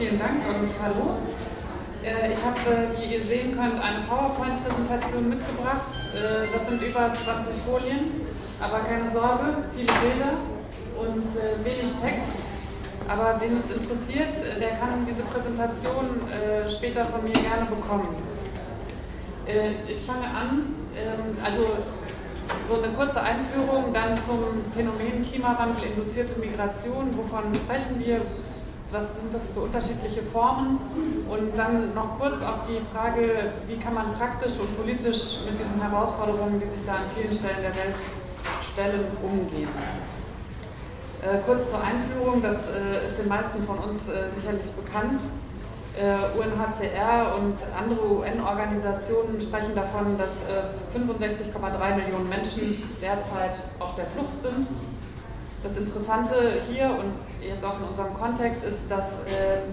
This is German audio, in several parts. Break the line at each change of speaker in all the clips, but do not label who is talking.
vielen Dank und hallo. Äh, ich habe, wie ihr sehen könnt, eine PowerPoint-Präsentation mitgebracht. Äh, das sind über 20 Folien, aber keine Sorge, viele Bilder und äh, wenig Text. Aber wen es interessiert, der kann diese Präsentation später von mir gerne bekommen. Ich fange an, ähm, also so eine kurze Einführung dann zum Phänomen Klimawandel induzierte Migration. Wovon sprechen wir? Was sind das für unterschiedliche Formen? Und dann noch kurz auf die Frage, wie kann man praktisch und politisch mit diesen Herausforderungen, die sich da an vielen Stellen der Welt stellen, umgehen. Äh, kurz zur Einführung, das äh, ist den meisten von uns äh, sicherlich bekannt. UNHCR und andere UN-Organisationen sprechen davon, dass 65,3 Millionen Menschen derzeit auf der Flucht sind. Das Interessante hier und jetzt auch in unserem Kontext ist, dass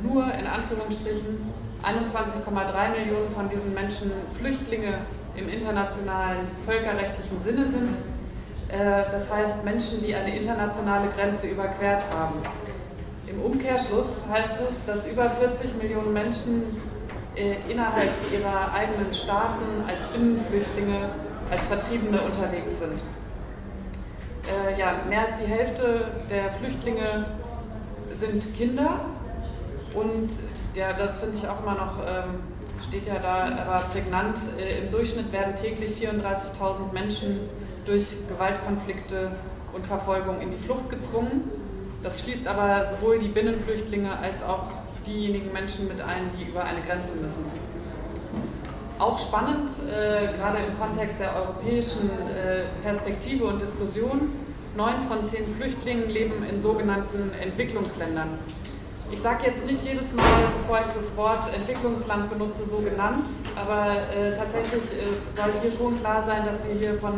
nur in Anführungsstrichen 21,3 Millionen von diesen Menschen Flüchtlinge im internationalen völkerrechtlichen Sinne sind. Das heißt Menschen, die eine internationale Grenze überquert haben. Im Umkehrschluss heißt es, dass über 40 Millionen Menschen äh, innerhalb ihrer eigenen Staaten als Binnenflüchtlinge, als Vertriebene unterwegs sind. Äh, ja, mehr als die Hälfte der Flüchtlinge sind Kinder und ja, das finde ich auch immer noch, ähm, steht ja da, aber prägnant, äh, im Durchschnitt werden täglich 34.000 Menschen durch Gewaltkonflikte und Verfolgung in die Flucht gezwungen. Das schließt aber sowohl die Binnenflüchtlinge als auch diejenigen Menschen mit ein, die über eine Grenze müssen. Auch spannend, äh, gerade im Kontext der europäischen äh, Perspektive und Diskussion, neun von zehn Flüchtlingen leben in sogenannten Entwicklungsländern. Ich sage jetzt nicht jedes Mal, bevor ich das Wort Entwicklungsland benutze, so genannt, aber äh, tatsächlich äh, soll hier schon klar sein, dass wir hier von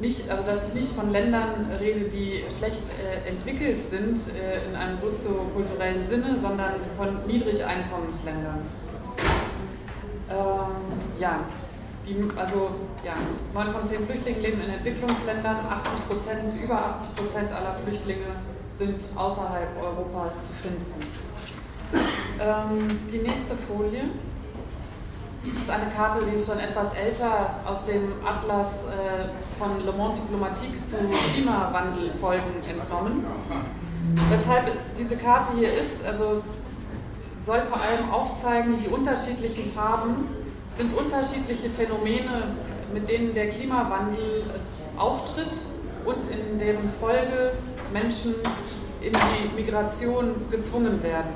nicht, also dass ich nicht von Ländern rede, die schlecht äh, entwickelt sind äh, in einem soziokulturellen Sinne, sondern von Niedrigeinkommensländern. Ähm, ja, die, also ja, 9 von 10 Flüchtlingen leben in Entwicklungsländern, 80 Prozent, über 80 Prozent aller Flüchtlinge sind außerhalb Europas zu finden. Ähm, die nächste Folie. Ist eine Karte, die ist schon etwas älter, aus dem Atlas äh, von Le Monde Diplomatique zu Klimawandelfolgen entnommen. Weshalb diese Karte hier ist, also soll vor allem aufzeigen, die unterschiedlichen Farben sind unterschiedliche Phänomene, mit denen der Klimawandel äh, auftritt und in deren Folge Menschen in die Migration gezwungen werden.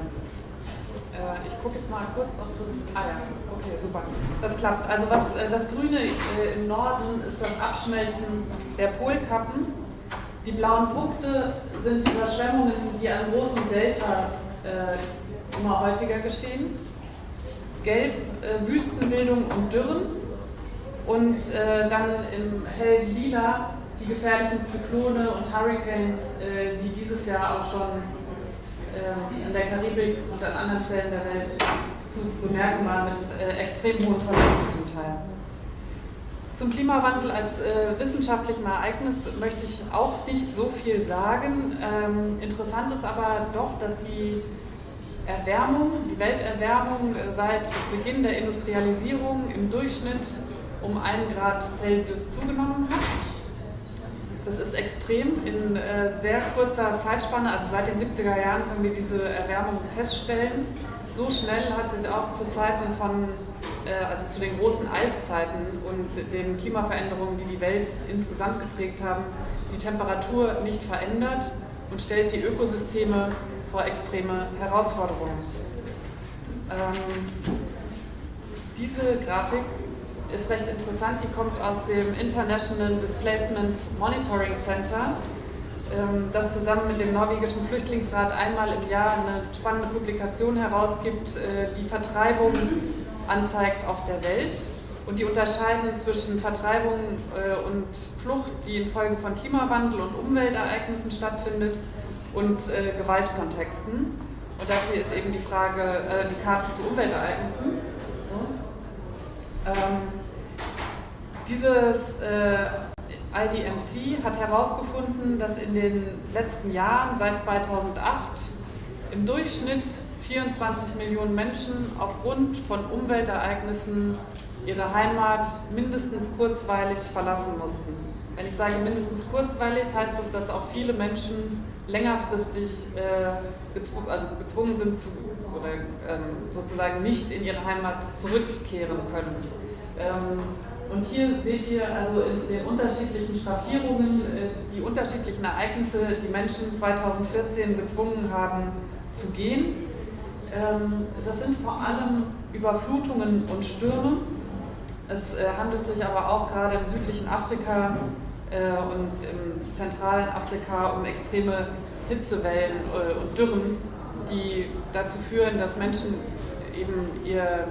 Äh, ich gucke jetzt mal kurz, ob das. Ah ja, okay, super. Das klappt. Also was äh, das Grüne äh, im Norden ist das Abschmelzen der Polkappen. Die blauen Punkte sind Überschwemmungen, die an großen Deltas immer häufiger geschehen. Gelb Wüstenbildung und Dürren. Und dann im hell lila die gefährlichen Zyklone und Hurricanes, die dieses Jahr auch schon äh, in der Karibik und an anderen Stellen der Welt zu bemerken waren mit äh, extrem hohen Verlusten zum Teil. Zum Klimawandel als äh, wissenschaftlichem Ereignis möchte ich auch nicht so viel sagen. Ähm, interessant ist aber doch, dass die Erwärmung, die Welterwärmung äh, seit Beginn der Industrialisierung im Durchschnitt um 1 Grad Celsius zugenommen hat. Das ist extrem in äh, sehr kurzer Zeitspanne, also seit den 70er Jahren können wir diese Erwärmung feststellen. So schnell hat sich auch zu Zeiten von, äh, also zu den großen Eiszeiten und den Klimaveränderungen, die die Welt insgesamt geprägt haben, die Temperatur nicht verändert und stellt die Ökosysteme vor extreme Herausforderungen. Ähm, diese Grafik ist recht interessant, die kommt aus dem International Displacement Monitoring Center, ähm, das zusammen mit dem norwegischen Flüchtlingsrat einmal im Jahr eine spannende Publikation herausgibt, äh, die Vertreibung anzeigt auf der Welt. Und die unterscheiden zwischen Vertreibung äh, und Flucht, die infolge von Klimawandel und Umweltereignissen stattfindet, und äh, Gewaltkontexten. Und das hier ist eben die Frage, die Karte zu Umweltereignissen. So. Ähm, dieses äh, IDMC hat herausgefunden, dass in den letzten Jahren, seit 2008, im Durchschnitt 24 Millionen Menschen aufgrund von Umweltereignissen ihre Heimat mindestens kurzweilig verlassen mussten. Wenn ich sage mindestens kurzweilig, heißt das, dass auch viele Menschen längerfristig äh, gezw also gezwungen sind zu, oder ähm, sozusagen nicht in ihre Heimat zurückkehren können. Ähm, und hier seht ihr also in den unterschiedlichen Schraffierungen äh, die unterschiedlichen Ereignisse, die Menschen 2014 gezwungen haben zu gehen. Ähm, das sind vor allem Überflutungen und Stürme. Es äh, handelt sich aber auch gerade im südlichen Afrika und im zentralen Afrika um extreme Hitzewellen und Dürren, die dazu führen, dass Menschen eben ihr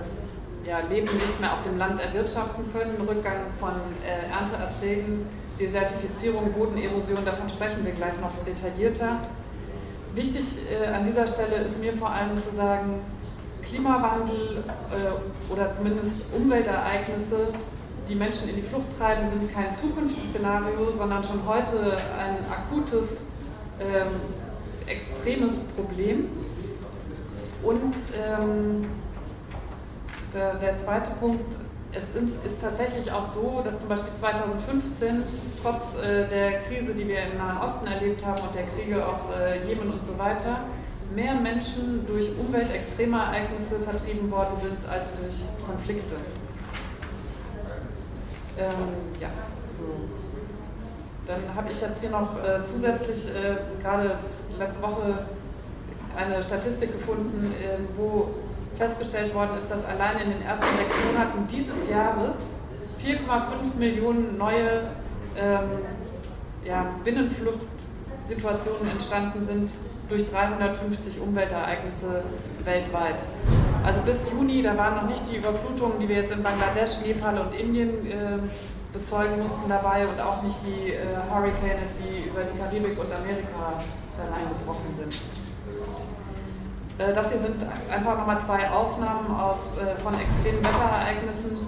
ja, Leben nicht mehr auf dem Land erwirtschaften können, Rückgang von äh, Ernteerträgen, Desertifizierung, Bodenerosion, davon sprechen wir gleich noch detaillierter. Wichtig äh, an dieser Stelle ist mir vor allem zu sagen, Klimawandel äh, oder zumindest Umweltereignisse, die Menschen in die Flucht treiben, sind kein Zukunftsszenario, sondern schon heute ein akutes, ähm, extremes Problem. Und ähm, der, der zweite Punkt, es ist tatsächlich auch so, dass zum Beispiel 2015, trotz äh, der Krise, die wir im Nahen Osten erlebt haben und der Kriege auch äh, Jemen und so weiter, mehr Menschen durch Umweltextremereignisse vertrieben worden sind als durch Konflikte. Ähm, ja, so. Dann habe ich jetzt hier noch äh, zusätzlich äh, gerade letzte Woche eine Statistik gefunden, äh, wo festgestellt worden ist, dass allein in den ersten sechs Monaten dieses Jahres 4,5 Millionen neue ähm, ja, Binnenfluchtsituationen entstanden sind durch 350 Umweltereignisse weltweit. Also bis Juni, da waren noch nicht die Überflutungen, die wir jetzt in Bangladesch, Nepal und Indien äh, bezeugen mussten dabei und auch nicht die äh, Hurricanes, die über die Karibik und Amerika dann eingebrochen sind. Äh, das hier sind einfach nochmal zwei Aufnahmen aus, äh, von extremen Wetterereignissen.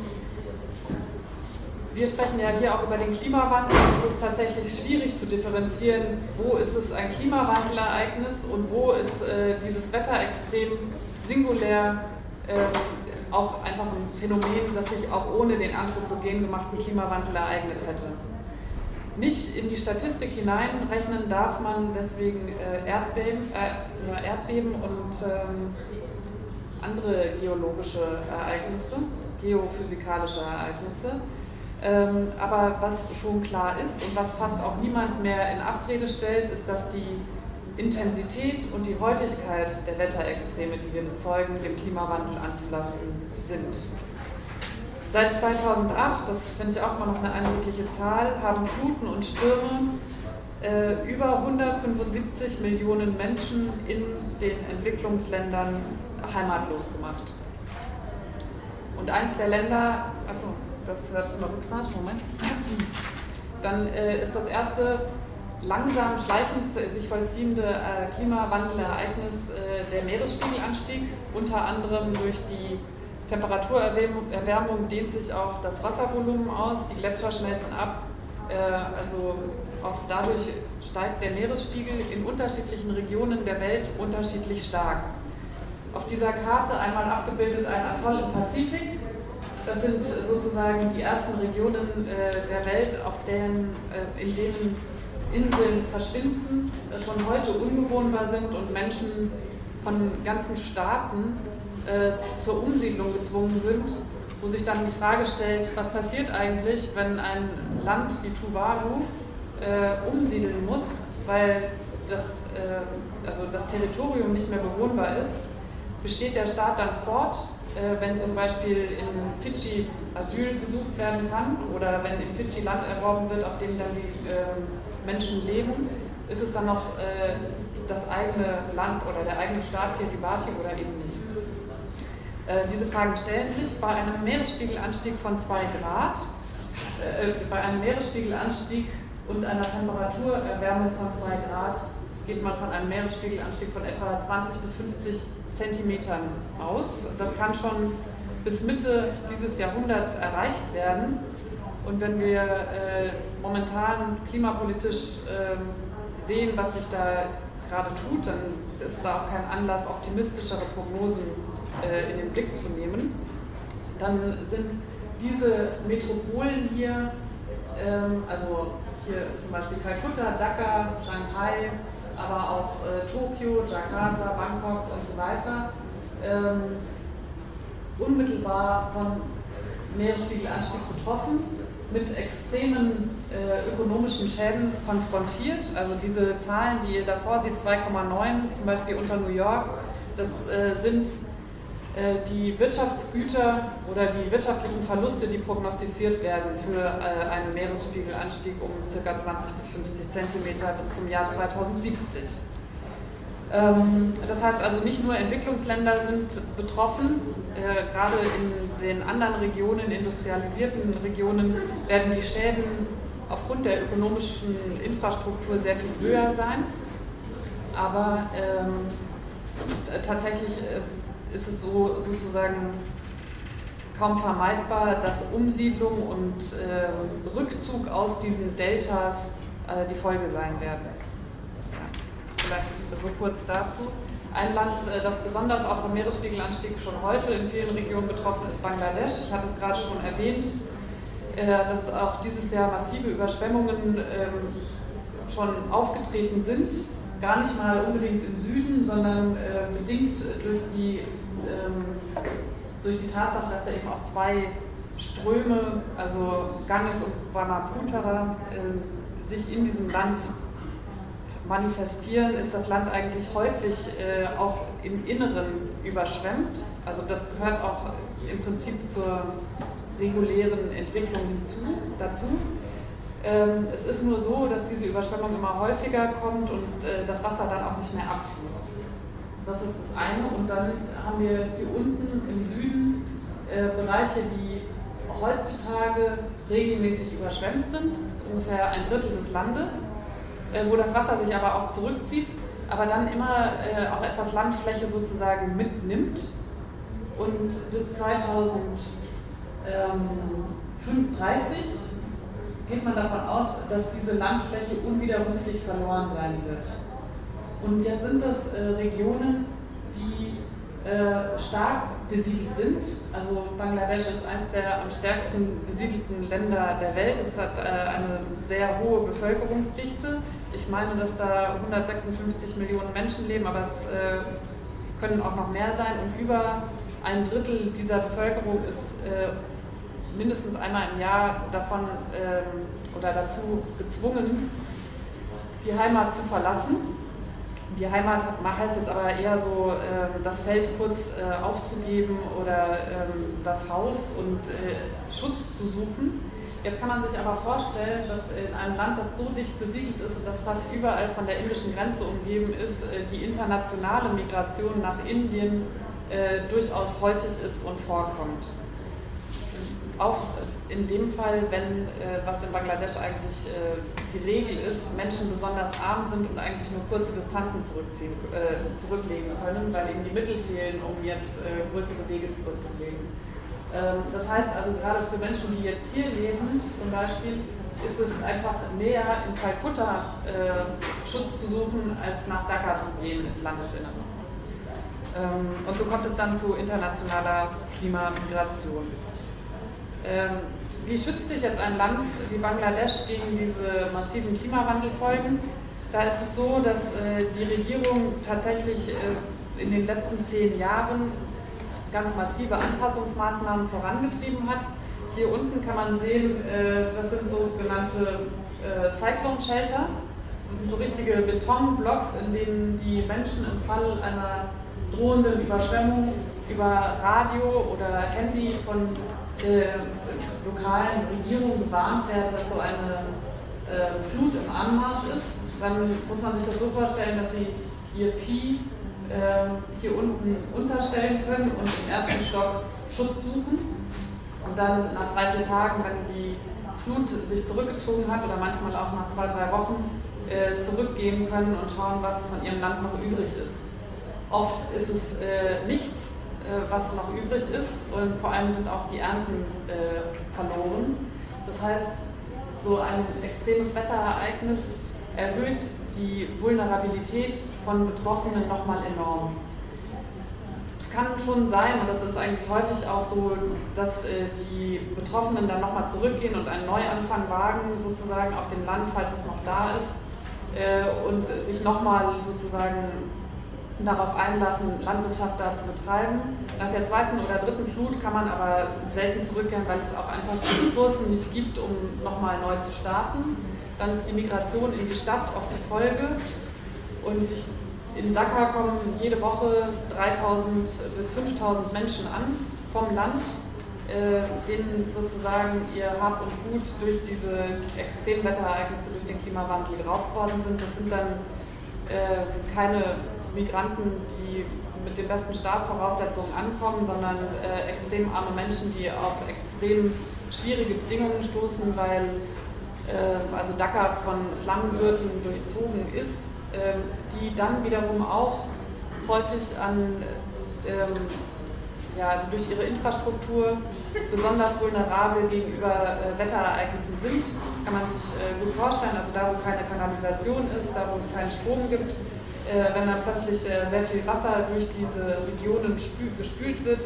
Wir sprechen ja hier auch über den Klimawandel. Es ist tatsächlich schwierig zu differenzieren, wo ist es ein Klimawandelereignis und wo ist äh, dieses Wetterextrem singulär äh, auch einfach ein Phänomen, das sich auch ohne den anthropogen gemachten Klimawandel ereignet hätte nicht in die Statistik hineinrechnen darf man deswegen äh, Erdbeben, äh, Erdbeben und ähm, andere geologische Ereignisse, geophysikalische Ereignisse. Ähm, aber was schon klar ist und was fast auch niemand mehr in Abrede stellt, ist, dass die Intensität und die Häufigkeit der Wetterextreme, die wir bezeugen, dem Klimawandel anzulassen sind. Seit 2008, das finde ich auch immer noch eine eindrückliche Zahl, haben Fluten und Stürme äh, über 175 Millionen Menschen in den Entwicklungsländern heimatlos gemacht. Und eins der Länder, achso, das wird immer rückgemacht, Moment. Dann äh, ist das erste langsam schleichend sich vollziehende äh, Klimawandelereignis äh, der Meeresspiegelanstieg, unter anderem durch die Temperaturerwärmung dehnt sich auch das Wasservolumen aus, die Gletscher schmelzen ab, äh, also auch dadurch steigt der Meeresspiegel in unterschiedlichen Regionen der Welt unterschiedlich stark. Auf dieser Karte einmal abgebildet ein Atoll im Pazifik. Das sind sozusagen die ersten Regionen äh, der Welt, auf denen, äh, in denen Inseln verschwinden, schon heute unbewohnbar sind und Menschen von ganzen Staaten äh, zur Umsiedlung gezwungen sind, wo sich dann die Frage stellt, was passiert eigentlich, wenn ein Land wie Tuvalu äh, umsiedeln muss, weil das, äh, also das Territorium nicht mehr bewohnbar ist, besteht der Staat dann fort, äh, wenn zum Beispiel in Fidschi Asyl gesucht werden kann oder wenn in Fidschi Land erworben wird, auf dem dann die ähm, Menschen leben, ist es dann noch äh, das eigene Land oder der eigene Staat Kiribati oder eben nicht. Äh, diese Fragen stellen sich bei einem Meeresspiegelanstieg von 2 Grad, äh, bei einem Meeresspiegelanstieg und einer Temperaturerwärmung von 2 Grad geht man von einem Meeresspiegelanstieg von etwa 20 bis 50 Zentimetern aus. Das kann schon bis Mitte dieses Jahrhunderts erreicht werden. Und wenn wir äh, momentan klimapolitisch äh, sehen, was sich da gerade tut, dann ist da auch kein Anlass, optimistischere Prognosen äh, in den Blick zu nehmen. Dann sind diese Metropolen hier, ähm, also hier zum Beispiel Kalkutta, Dhaka, Shanghai, aber auch äh, Tokio, Jakarta, Bangkok und so weiter, ähm, unmittelbar von Meeresspiegelanstieg betroffen, mit extremen äh, ökonomischen Schäden konfrontiert. Also diese Zahlen, die ihr davor seht, 2,9 zum Beispiel unter New York, das äh, sind äh, die Wirtschaftsgüter oder die wirtschaftlichen Verluste, die prognostiziert werden für äh, einen Meeresspiegelanstieg um ca. 20 bis 50 Zentimeter bis zum Jahr 2070. Ähm, das heißt also, nicht nur Entwicklungsländer sind betroffen, äh, gerade in den anderen Regionen, industrialisierten Regionen, werden die Schäden aufgrund der ökonomischen Infrastruktur sehr viel höher sein. Aber ähm, tatsächlich ist es so sozusagen kaum vermeidbar, dass Umsiedlung und äh, Rückzug aus diesen Deltas äh, die Folge sein werden. Ja, vielleicht so kurz dazu. Ein Land, äh, das besonders auch vom Meeresspiegelanstieg schon heute in vielen Regionen betroffen ist, Bangladesch. Ich hatte es gerade schon erwähnt, äh, dass auch dieses Jahr massive Überschwemmungen ähm, schon aufgetreten sind gar nicht mal unbedingt im Süden, sondern äh, bedingt durch die, ähm, durch die Tatsache, dass da eben auch zwei Ströme, also Ganges und Brahmaputra, sich in diesem Land manifestieren, ist das Land eigentlich häufig äh, auch im Inneren überschwemmt. Also das gehört auch im Prinzip zur regulären Entwicklung hinzu, dazu. Ähm, es ist nur so, dass diese Überschwemmung immer häufiger kommt und äh, das Wasser dann auch nicht mehr abfließt. Das ist das eine. Und dann haben wir hier unten im Süden äh, Bereiche, die heutzutage regelmäßig überschwemmt sind. Das ist ungefähr ein Drittel des Landes, wo das Wasser sich aber auch zurückzieht, aber dann immer äh, auch etwas Landfläche sozusagen mitnimmt. Und bis 2035 geht man davon aus, dass diese Landfläche unwiderruflich verloren sein wird. Und jetzt sind das äh, Regionen, die äh, stark besiedelt sind. Also Bangladesch ist eines der am stärksten besiedelten Länder der Welt. Es hat äh, eine sehr hohe Bevölkerungsdichte. Ich meine, dass da 156 Millionen Menschen leben, aber es äh, können auch noch mehr sein. Und über ein Drittel dieser Bevölkerung ist äh, mindestens einmal im Jahr davon ähm, oder dazu gezwungen, die Heimat zu verlassen. Die Heimat heißt jetzt aber eher so, äh, das Feld kurz äh, aufzugeben oder ähm, das Haus und äh, Schutz zu suchen. Jetzt kann man sich aber vorstellen, dass in einem Land, das so dicht besiedelt ist und das fast überall von der indischen Grenze umgeben ist, äh, die internationale Migration nach Indien durchaus häufig ist und vorkommt auch in dem Fall, wenn, äh, was in Bangladesch eigentlich äh, die Regel ist, Menschen besonders arm sind und eigentlich nur kurze Distanzen zurückziehen, äh, zurücklegen können, weil ihnen die Mittel fehlen, um jetzt äh, größere Wege zurückzulegen. Ähm, das heißt also, gerade für Menschen, die jetzt hier leben, zum Beispiel, ist es einfach näher in Kalkutta äh, Schutz zu suchen, als nach Dhaka zu gehen, ins Landesinnere. Ähm, und so kommt es dann zu internationaler Klimamigration. Ähm, wie schützt sich jetzt ein Land wie Bangladesch gegen diese massiven Klimawandelfolgen? Da ist es so, dass äh, die Regierung tatsächlich äh, in den letzten zehn Jahren ganz massive Anpassungsmaßnahmen vorangetrieben hat. Hier unten kann man sehen, äh, das sind sogenannte Cyclone Shelter. Das sind so richtige Betonblocks, in denen die Menschen im Fall einer drohenden Überschwemmung über Radio oder Handy von äh, lokalen Regierungen gewarnt werden, dass so eine äh, Flut im Anmarsch ist, dann muss man sich das so vorstellen, dass sie ihr Vieh äh, hier unten unterstellen können und im ersten Stock Schutz suchen. Und dann nach drei, vier Tagen, wenn die Flut sich zurückgezogen hat oder manchmal auch nach zwei, drei Wochen, äh, zurückgehen können und schauen, was von ihrem Land noch übrig ist. Oft ist es äh, nichts, was noch übrig ist und vor allem sind auch die Ernten äh, verloren. Das heißt, so ein extremes Wetterereignis erhöht die Vulnerabilität von Betroffenen nochmal enorm. Es kann schon sein, und das ist eigentlich häufig auch so, dass äh, die Betroffenen dann nochmal zurückgehen und einen Neuanfang wagen, sozusagen auf dem Land, falls es noch da ist, äh, und sich nochmal sozusagen darauf einlassen, Landwirtschaft da zu betreiben. Nach der zweiten oder dritten Flut kann man aber selten zurückkehren, weil es auch einfach die Ressourcen nicht gibt, um nochmal neu zu starten. Dann ist die Migration in die Stadt oft die Folge. Und in Dakar kommen jede Woche 3000 bis 5000 Menschen an vom Land, äh, denen sozusagen ihr Hab und Gut durch diese Extremwetterereignisse, durch den Klimawandel geraubt worden sind. Das sind dann äh, keine Migranten, die mit den besten Startvoraussetzungen ankommen, sondern äh, extrem arme Menschen, die auf extrem schwierige Bedingungen stoßen, weil äh, also Dakar von Slumgürteln durchzogen ist, äh, die dann wiederum auch häufig an ähm, ja, also durch ihre Infrastruktur besonders vulnerabel gegenüber äh, Wetterereignissen sind. Das kann man sich äh, gut vorstellen. Also da, wo keine Kanalisation ist, da, wo es keinen Strom gibt, wenn dann plötzlich äh, sehr viel Wasser durch diese Regionen gespült wird,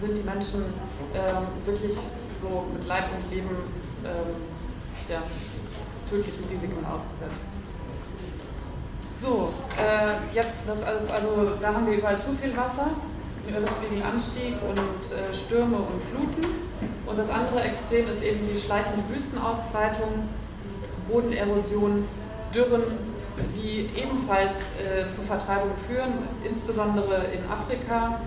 sind die Menschen ähm, wirklich so mit Leib und Leben ähm, ja, tödlichen Risiken ausgesetzt. So, äh, jetzt das alles, also da haben wir überall zu viel Wasser, Meeresspiegelanstieg und äh, Stürme und Fluten. Und das andere Extrem ist eben die schleichende Wüstenausbreitung, Bodenerosion, Dürren die ebenfalls äh, zu Vertreibung führen, insbesondere in Afrika,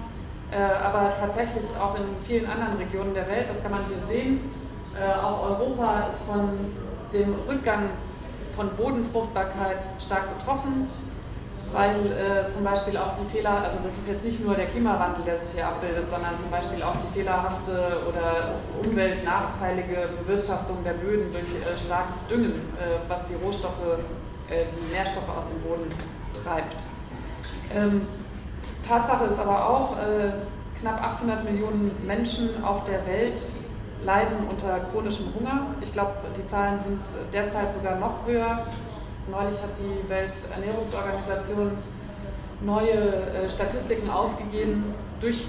äh, aber tatsächlich auch in vielen anderen Regionen der Welt. Das kann man hier sehen. Äh, auch Europa ist von dem Rückgang von Bodenfruchtbarkeit stark betroffen, weil äh, zum Beispiel auch die Fehler, also das ist jetzt nicht nur der Klimawandel, der sich hier abbildet, sondern zum Beispiel auch die fehlerhafte oder umweltnachteilige Bewirtschaftung der Böden durch äh, starkes Düngen, äh, was die Rohstoffe die Nährstoffe aus dem Boden treibt. Ähm, Tatsache ist aber auch, äh, knapp 800 Millionen Menschen auf der Welt leiden unter chronischem Hunger. Ich glaube, die Zahlen sind derzeit sogar noch höher. Neulich hat die Welternährungsorganisation neue äh, Statistiken ausgegeben. Durch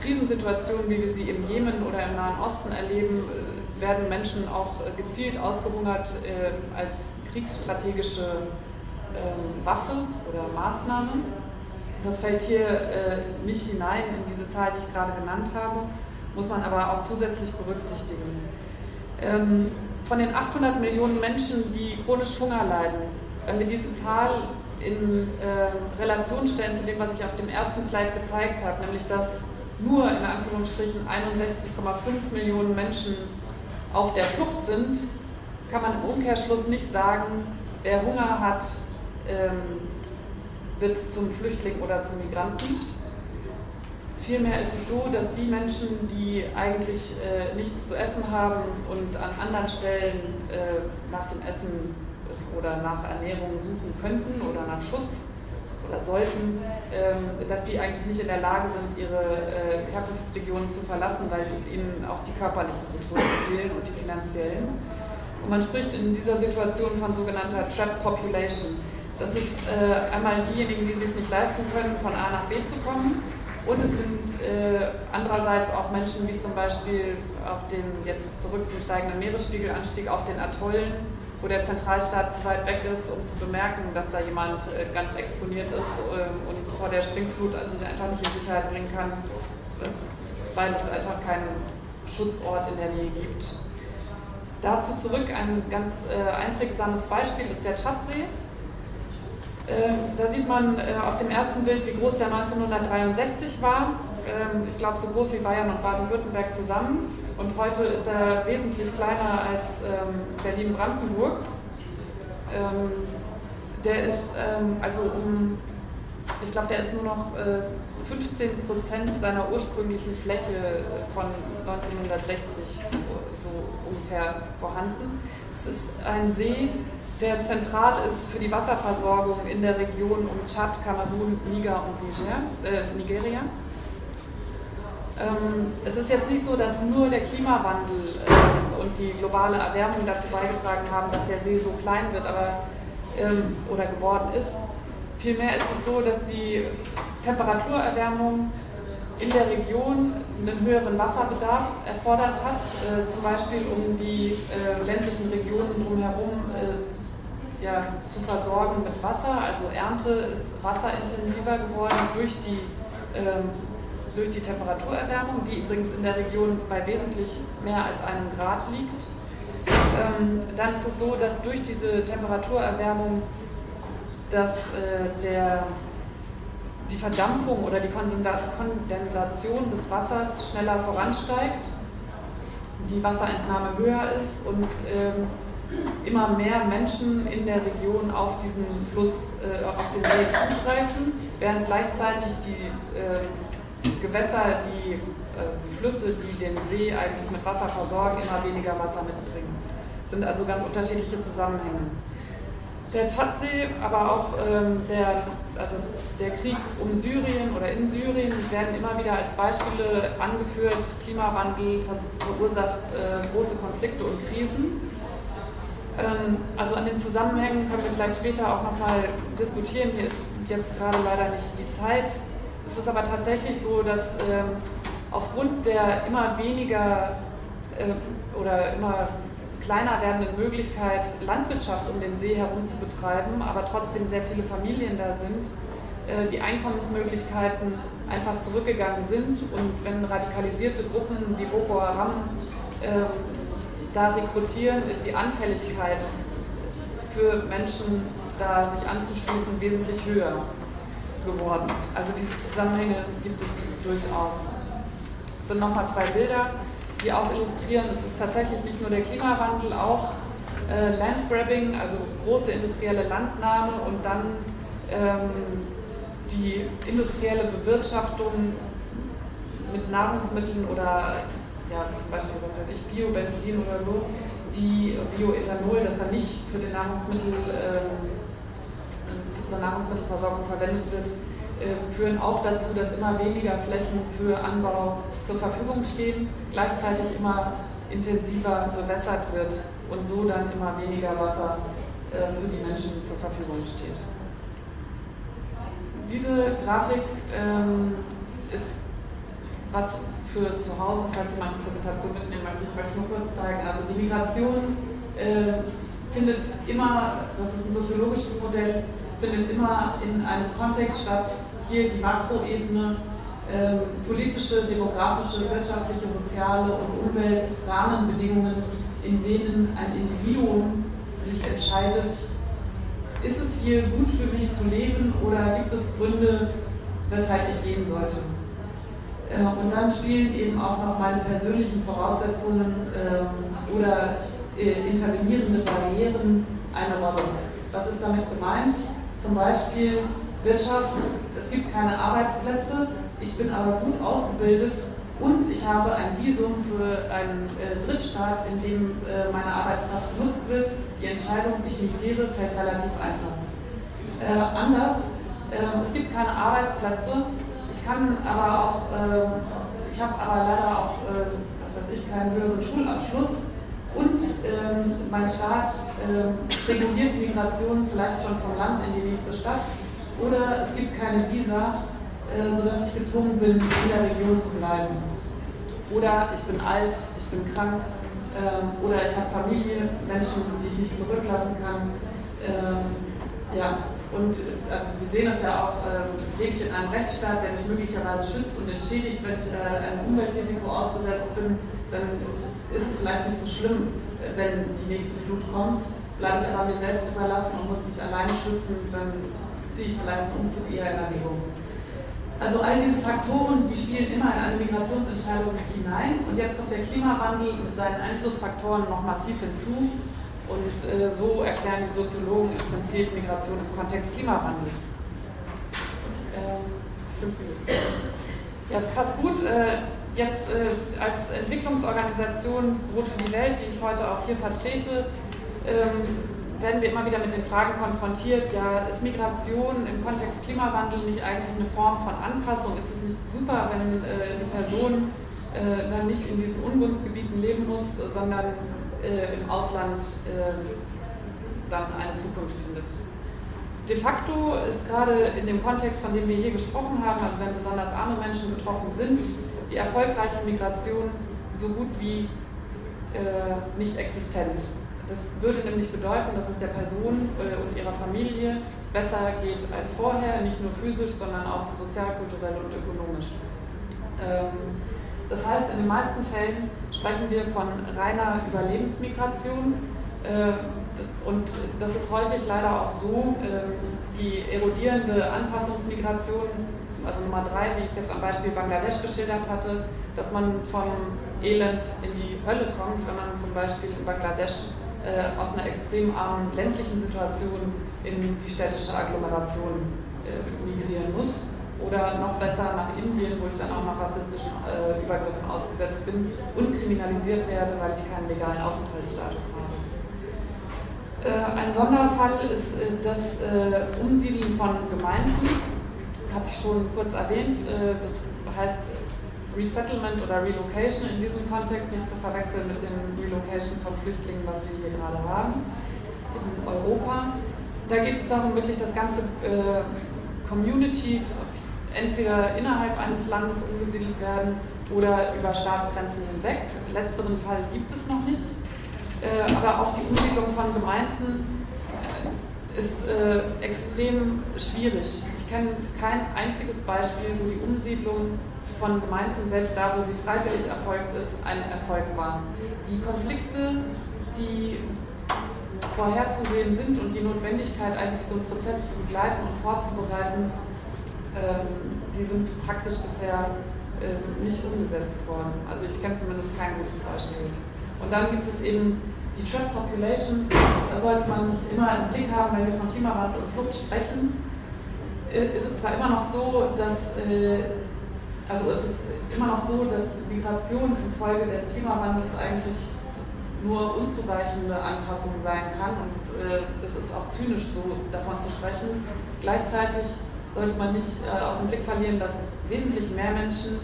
Krisensituationen, wie wir sie im Jemen oder im Nahen Osten erleben, äh, werden Menschen auch äh, gezielt ausgehungert äh, als kriegsstrategische ähm, Waffe oder Maßnahme. Das fällt hier äh, nicht hinein in diese Zahl, die ich gerade genannt habe, muss man aber auch zusätzlich berücksichtigen. Ähm, von den 800 Millionen Menschen, die chronisch Hunger leiden, wenn wir diese Zahl in äh, Relation stellen zu dem, was ich auf dem ersten Slide gezeigt habe, nämlich dass nur in Anführungsstrichen 61,5 Millionen Menschen auf der Flucht sind, kann man im Umkehrschluss nicht sagen, wer Hunger hat, ähm, wird zum Flüchtling oder zum Migranten. Vielmehr ist es so, dass die Menschen, die eigentlich äh, nichts zu essen haben und an anderen Stellen äh, nach dem Essen oder nach Ernährung suchen könnten oder nach Schutz oder sollten, ähm, dass die eigentlich nicht in der Lage sind, ihre äh, Herkunftsregionen zu verlassen, weil ihnen auch die körperlichen Ressourcen fehlen und die finanziellen. Und man spricht in dieser Situation von sogenannter Trap Population. Das ist äh, einmal diejenigen, die sich nicht leisten können, von A nach B zu kommen. Und es sind äh, andererseits auch Menschen wie zum Beispiel auf den, jetzt zurück zum steigenden Meeresspiegelanstieg, auf den Atollen, wo der Zentralstaat zu weit weg ist, um zu bemerken, dass da jemand äh, ganz exponiert ist äh, und vor der Springflut sich einfach nicht in Sicherheit bringen kann, weil es einfach keinen Schutzort in der Nähe gibt. Dazu zurück ein ganz äh, einprägsames Beispiel ist der Tschadsee. Äh, da sieht man äh, auf dem ersten Bild, wie groß der 1963 war. Ähm, ich glaube, so groß wie Bayern und Baden-Württemberg zusammen. Und heute ist er wesentlich kleiner als ähm, Berlin-Brandenburg. Ähm, der ist ähm, also um, ich glaube, der ist nur noch 15 äh, Prozent seiner ursprünglichen Fläche von 1960 so ungefähr vorhanden. Es ist ein See, der zentral ist für die Wasserversorgung in der Region um Tschad, Kamerun, Niger und Niger, äh, Nigeria. Ähm, es ist jetzt nicht so, dass nur der Klimawandel äh, und die globale Erwärmung dazu beigetragen haben, dass der See so klein wird aber, ähm, oder geworden ist. Vielmehr ist es so, dass die Temperaturerwärmung in der Region einen höheren Wasserbedarf erfordert hat, äh, zum Beispiel um die äh, ländlichen Regionen drumherum äh, ja, zu versorgen mit Wasser. Also Ernte ist wasserintensiver geworden durch die, ähm, durch die Temperaturerwärmung, die übrigens in der Region bei wesentlich mehr als einem Grad liegt. Ähm, dann ist es so, dass durch diese Temperaturerwärmung dass äh, der die Verdampfung oder die Kondensation des Wassers schneller voransteigt, die Wasserentnahme höher ist und ähm, immer mehr Menschen in der Region auf diesen Fluss, äh, auf den See zugreifen, während gleichzeitig die äh, Gewässer, die, äh, die Flüsse, die den See eigentlich mit Wasser versorgen, immer weniger Wasser mitbringen. Das sind also ganz unterschiedliche Zusammenhänge. Der Tschadsee, aber auch ähm, der, also der Krieg um Syrien oder in Syrien werden immer wieder als Beispiele angeführt. Klimawandel verursacht äh, große Konflikte und Krisen. Ähm, also an den Zusammenhängen können wir vielleicht später auch nochmal diskutieren. Hier ist jetzt gerade leider nicht die Zeit. Es ist aber tatsächlich so, dass ähm, aufgrund der immer weniger äh, oder immer kleiner werdenden Möglichkeit, Landwirtschaft um den See herum zu betreiben, aber trotzdem sehr viele Familien da sind, äh, die Einkommensmöglichkeiten einfach zurückgegangen sind und wenn radikalisierte Gruppen wie Boko Haram äh, da rekrutieren, ist die Anfälligkeit für Menschen, da sich anzuschließen, wesentlich höher geworden. Also diese Zusammenhänge gibt es durchaus. Es sind nochmal zwei Bilder die auch illustrieren, es ist tatsächlich nicht nur der Klimawandel, auch äh, Landgrabbing, also große industrielle Landnahme und dann ähm, die industrielle Bewirtschaftung mit Nahrungsmitteln oder ja, zum Beispiel, was weiß ich, Biobenzin oder so, die Bioethanol, das dann nicht für den Nahrungsmittel, ähm, zur Nahrungsmittelversorgung verwendet wird, äh, führen auch dazu, dass immer weniger Flächen für Anbau zur Verfügung stehen, gleichzeitig immer intensiver bewässert wird und so dann immer weniger Wasser äh, für die Menschen zur Verfügung steht. Diese Grafik ähm, ist was für zu Hause, falls jemand die Präsentation mitnehmen möchte, ich möchte nur kurz zeigen. Also die Migration äh, findet immer, das ist ein soziologisches Modell, findet immer in einem Kontext statt, hier die Makroebene, äh, politische, demografische, wirtschaftliche, soziale und Umweltrahmenbedingungen, in denen ein Individuum sich entscheidet, ist es hier gut für mich zu leben oder gibt es Gründe, weshalb ich gehen sollte. Äh, und dann spielen eben auch noch meine persönlichen Voraussetzungen äh, oder äh, intervenierende Barrieren eine Rolle. Was ist damit gemeint? Zum Beispiel Wirtschaft, es gibt keine Arbeitsplätze, ich bin aber gut ausgebildet und ich habe ein Visum für einen äh, Drittstaat, in dem äh, meine Arbeitskraft genutzt wird. Die Entscheidung, ich migriere, fällt relativ einfach. Äh, anders, ähm, es gibt keine Arbeitsplätze, ich kann aber auch, ähm, ich habe aber leider auch, äh, was weiß ich, keinen höheren Schulabschluss und ähm, mein Staat reguliert Migration vielleicht schon vom Land in die nächste Stadt oder es gibt keine Visa, äh, sodass ich gezwungen bin, in der Region zu bleiben. Oder ich bin alt, ich bin krank äh, oder ich habe Familie, Menschen, die ich nicht zurücklassen kann. Ähm, ja, und äh, also wir sehen das ja auch, äh, ich in einem Rechtsstaat, der mich möglicherweise schützt und entschädigt, wenn ich äh, einem Umweltrisiko ausgesetzt bin, dann ist es vielleicht nicht so schlimm, äh, wenn die nächste Flut kommt. Bleibe ich aber mir selbst überlassen und muss mich alleine schützen, dann ziehe ich vielleicht einen Umzug eher in Erwägung. Also all diese Faktoren, die spielen immer in eine Migrationsentscheidung hinein und jetzt kommt der Klimawandel mit seinen Einflussfaktoren noch massiv hinzu und äh, so erklären die Soziologen im Prinzip Migration im Kontext Klimawandel. Ähm, ja, das passt gut. Äh, jetzt äh, als Entwicklungsorganisation Brot für die Welt, die ich heute auch hier vertrete, ähm, werden wir immer wieder mit den Fragen konfrontiert, ja, ist Migration im Kontext Klimawandel nicht eigentlich eine Form von Anpassung? Ist es nicht super, wenn äh, eine Person äh, dann nicht in diesen Ungunstgebieten leben muss, sondern äh, im Ausland äh, dann eine Zukunft findet? de facto ist gerade in dem Kontext, von dem wir hier gesprochen haben, also wenn besonders arme Menschen betroffen sind, die erfolgreiche Migration so gut wie äh, nicht existent. Das würde nämlich bedeuten, dass es der Person äh, und ihrer Familie besser geht als vorher, nicht nur physisch, sondern auch sozial, kulturell und ökonomisch. Ähm, das heißt, in den meisten Fällen sprechen wir von reiner Überlebensmigration äh, und das ist häufig leider auch so, äh, die erodierende Anpassungsmigration, also Nummer drei, wie ich es jetzt am Beispiel Bangladesch geschildert hatte, dass man vom Elend in die Hölle kommt, wenn man zum Beispiel in Bangladesch äh, aus einer extrem armen ländlichen Situation in die städtische Agglomeration migrieren muss oder noch besser nach Indien, wo ich dann auch noch rassistischen äh, Übergriffen ausgesetzt bin und kriminalisiert werde, weil ich keinen legalen Aufenthaltsstatus habe. Äh, ein Sonderfall ist äh, das äh, Umsiedeln von Gemeinden, hatte ich schon kurz erwähnt. Äh, das heißt Resettlement oder Relocation in diesem Kontext nicht zu verwechseln mit dem Relocation von Flüchtlingen, was wir hier gerade haben in Europa. Da geht es darum, wirklich das ganze äh, Communities entweder innerhalb eines Landes umgesiedelt werden oder über Staatsgrenzen hinweg. Letzteren Fall gibt es noch nicht. Äh, aber auch die Umsiedlung von Gemeinden äh, ist äh, extrem schwierig. Ich kenne kein einziges Beispiel, wo die Umsiedlung von Gemeinden, selbst da, wo sie freiwillig erfolgt ist, ein Erfolg war. Die Konflikte, die vorherzusehen sind und die Notwendigkeit, eigentlich so einen Prozess zu begleiten und vorzubereiten, ähm, die sind praktisch bisher ähm, nicht umgesetzt worden. Also ich kenne zumindest kein gutes Beispiel. Und dann gibt es eben die Trap Populations, da sollte man immer im Blick haben, wenn wir von Klimawandel und Flucht sprechen. Äh, ist es zwar immer noch so, dass, äh, also es ist immer noch so, dass Migration infolge des Klimawandels eigentlich nur unzureichende Anpassung sein kann und äh, das ist auch zynisch so davon zu sprechen. Gleichzeitig sollte man nicht aus dem Blick verlieren, dass wesentlich mehr Menschen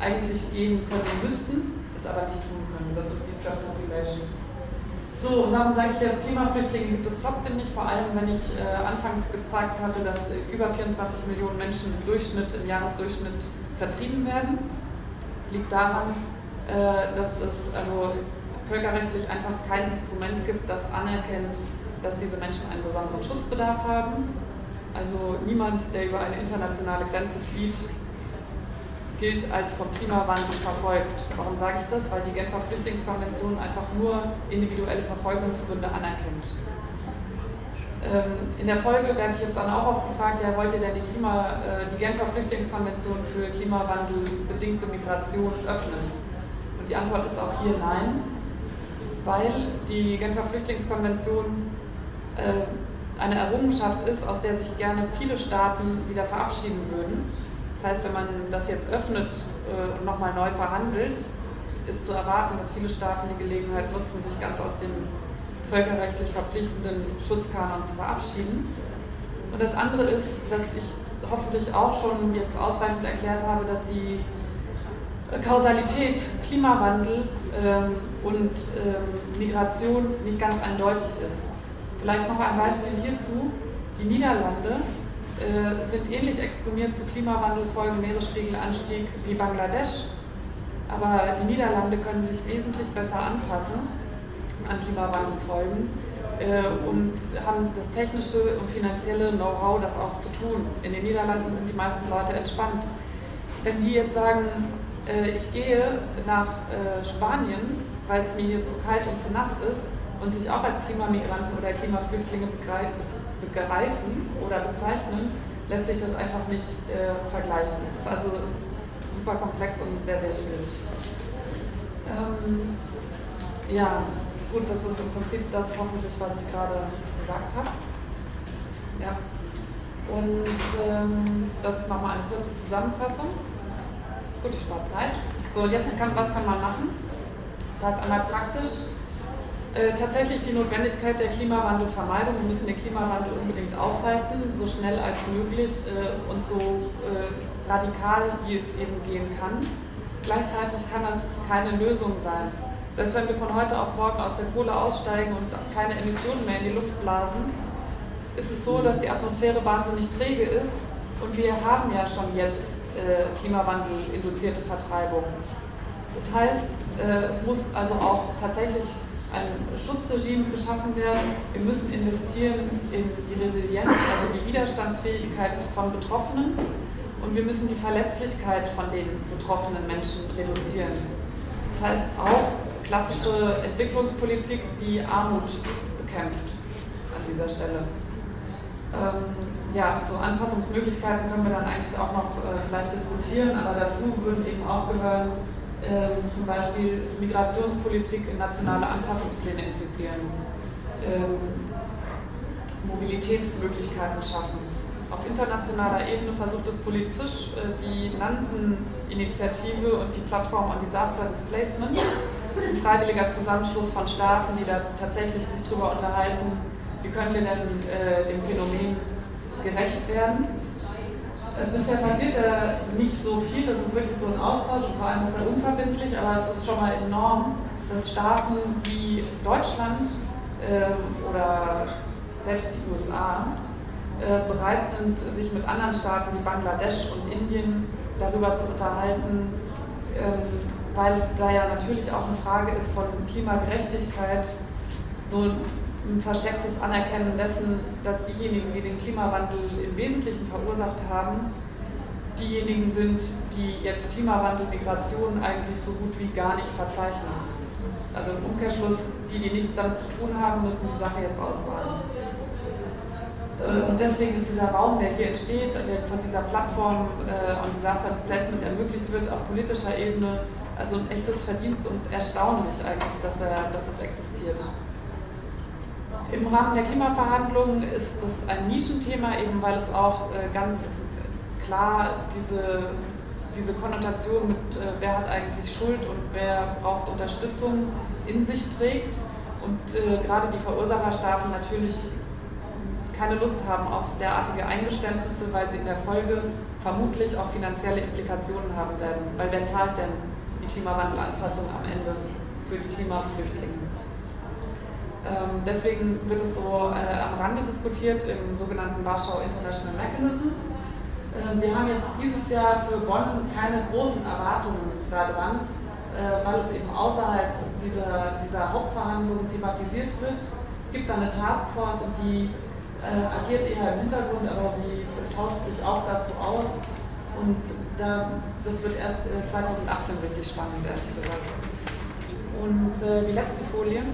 eigentlich gehen können müssten, es aber nicht tun können. Das ist die Job Population. So, und warum sage ich jetzt, Klimaflüchtlinge gibt es trotzdem nicht, vor allem wenn ich äh, anfangs gezeigt hatte, dass über 24 Millionen Menschen im Durchschnitt, im Jahresdurchschnitt vertrieben werden. Es liegt daran, äh, dass es also völkerrechtlich einfach kein Instrument gibt, das anerkennt, dass diese Menschen einen besonderen Schutzbedarf haben also niemand, der über eine internationale Grenze flieht, gilt als vom Klimawandel verfolgt. Warum sage ich das? Weil die Genfer Flüchtlingskonvention einfach nur individuelle Verfolgungsgründe anerkennt. Ähm, in der Folge werde ich jetzt dann auch oft gefragt, ja, wollt ihr denn die, Klima, äh, die Genfer Flüchtlingskonvention für klimawandelbedingte Migration öffnen? Und die Antwort ist auch hier nein, weil die Genfer Flüchtlingskonvention äh, eine Errungenschaft ist, aus der sich gerne viele Staaten wieder verabschieden würden. Das heißt, wenn man das jetzt öffnet äh, und nochmal neu verhandelt, ist zu erwarten, dass viele Staaten die Gelegenheit nutzen, sich ganz aus dem völkerrechtlich verpflichtenden Schutzkanon zu verabschieden. Und das andere ist, dass ich hoffentlich auch schon jetzt ausreichend erklärt habe, dass die Kausalität Klimawandel ähm, und ähm, Migration nicht ganz eindeutig ist. Vielleicht noch ein Beispiel hierzu. Die Niederlande äh, sind ähnlich exponiert zu Klimawandelfolgen, Meeresspiegelanstieg wie Bangladesch. Aber die Niederlande können sich wesentlich besser anpassen an Klimawandelfolgen äh, und haben das technische und finanzielle Know-how, das auch zu tun. In den Niederlanden sind die meisten Leute entspannt. Wenn die jetzt sagen, äh, ich gehe nach äh, Spanien, weil es mir hier zu kalt und zu nass ist, und sich auch als Klimamigranten oder Klimaflüchtlinge begreifen oder bezeichnen, lässt sich das einfach nicht äh, vergleichen. Ist also super komplex und sehr, sehr schwierig. Ähm, ja, gut, das ist im Prinzip das hoffentlich, was ich gerade gesagt habe. Ja. Und ähm, das ist nochmal eine kurze Zusammenfassung. Gut, ich spare Zeit. So, und jetzt kann, was kann man machen? Da ist einmal praktisch äh, tatsächlich die Notwendigkeit der Klimawandelvermeidung. Wir müssen den Klimawandel unbedingt aufhalten, so schnell als möglich äh, und so äh, radikal, wie es eben gehen kann. Gleichzeitig kann das keine Lösung sein. Selbst wenn wir von heute auf morgen aus der Kohle aussteigen und keine Emissionen mehr in die Luft blasen, ist es so, dass die Atmosphäre wahnsinnig träge ist und wir haben ja schon jetzt äh, Klimawandel-induzierte Vertreibung. Das heißt, äh, es muss also auch tatsächlich ein Schutzregime geschaffen werden. Wir müssen investieren in die Resilienz, also die Widerstandsfähigkeit von Betroffenen und wir müssen die Verletzlichkeit von den betroffenen Menschen reduzieren. Das heißt auch klassische Entwicklungspolitik, die Armut bekämpft an dieser Stelle. Ähm, ja, so Anpassungsmöglichkeiten können wir dann eigentlich auch noch äh, vielleicht diskutieren, aber dazu würden eben auch gehören, ähm, zum Beispiel Migrationspolitik in nationale Anpassungspläne integrieren, ähm, Mobilitätsmöglichkeiten schaffen. Auf internationaler Ebene versucht es politisch äh, die Nansen-Initiative und die Plattform on Disaster Displacement. Das ist ein freiwilliger Zusammenschluss von Staaten, die da tatsächlich sich darüber unterhalten, wie können wir denn äh, dem Phänomen gerecht werden. Äh, bisher passiert ja nicht so viel, das ist wirklich so ein Austausch und vor allem ist er unverbindlich, aber es ist schon mal enorm, dass Staaten wie Deutschland ähm, oder selbst die USA äh, bereit sind, sich mit anderen Staaten wie Bangladesch und Indien darüber zu unterhalten, ähm, weil da ja natürlich auch eine Frage ist von Klimagerechtigkeit, so ein verstecktes Anerkennen dessen, dass diejenigen, die den Klimawandel im Wesentlichen verursacht haben, diejenigen sind, die jetzt Klimawandel, Migration eigentlich so gut wie gar nicht verzeichnen. Also im Umkehrschluss, die, die nichts damit zu tun haben, müssen die Sache jetzt ausbaden. Äh, und deswegen ist dieser Raum, der hier entsteht, der von dieser Plattform äh, on Disaster Displacement ermöglicht wird, auf politischer Ebene, also ein echtes Verdienst und erstaunlich eigentlich, dass, er, dass es existiert. Im Rahmen der Klimaverhandlungen ist das ein Nischenthema, eben weil es auch äh, ganz klar diese, diese Konnotation mit, äh, wer hat eigentlich Schuld und wer braucht Unterstützung in sich trägt. Und äh, gerade die Verursacherstaaten natürlich keine Lust haben auf derartige Eingeständnisse, weil sie in der Folge vermutlich auch finanzielle Implikationen haben werden. Weil wer zahlt denn die Klimawandelanpassung am Ende für die Klimaflüchtlinge? Ähm, deswegen wird es so äh, am Rande diskutiert im sogenannten Warschau International Mechanism. Ähm, wir haben jetzt dieses Jahr für Bonn keine großen Erwartungen daran, äh, weil es eben außerhalb dieser, dieser Hauptverhandlungen thematisiert wird. Es gibt da eine Taskforce und die äh, agiert eher im Hintergrund, aber sie tauscht sich auch dazu aus. Und da, das wird erst 2018 äh, richtig spannend, ehrlich gesagt. Und äh, die letzte Folie.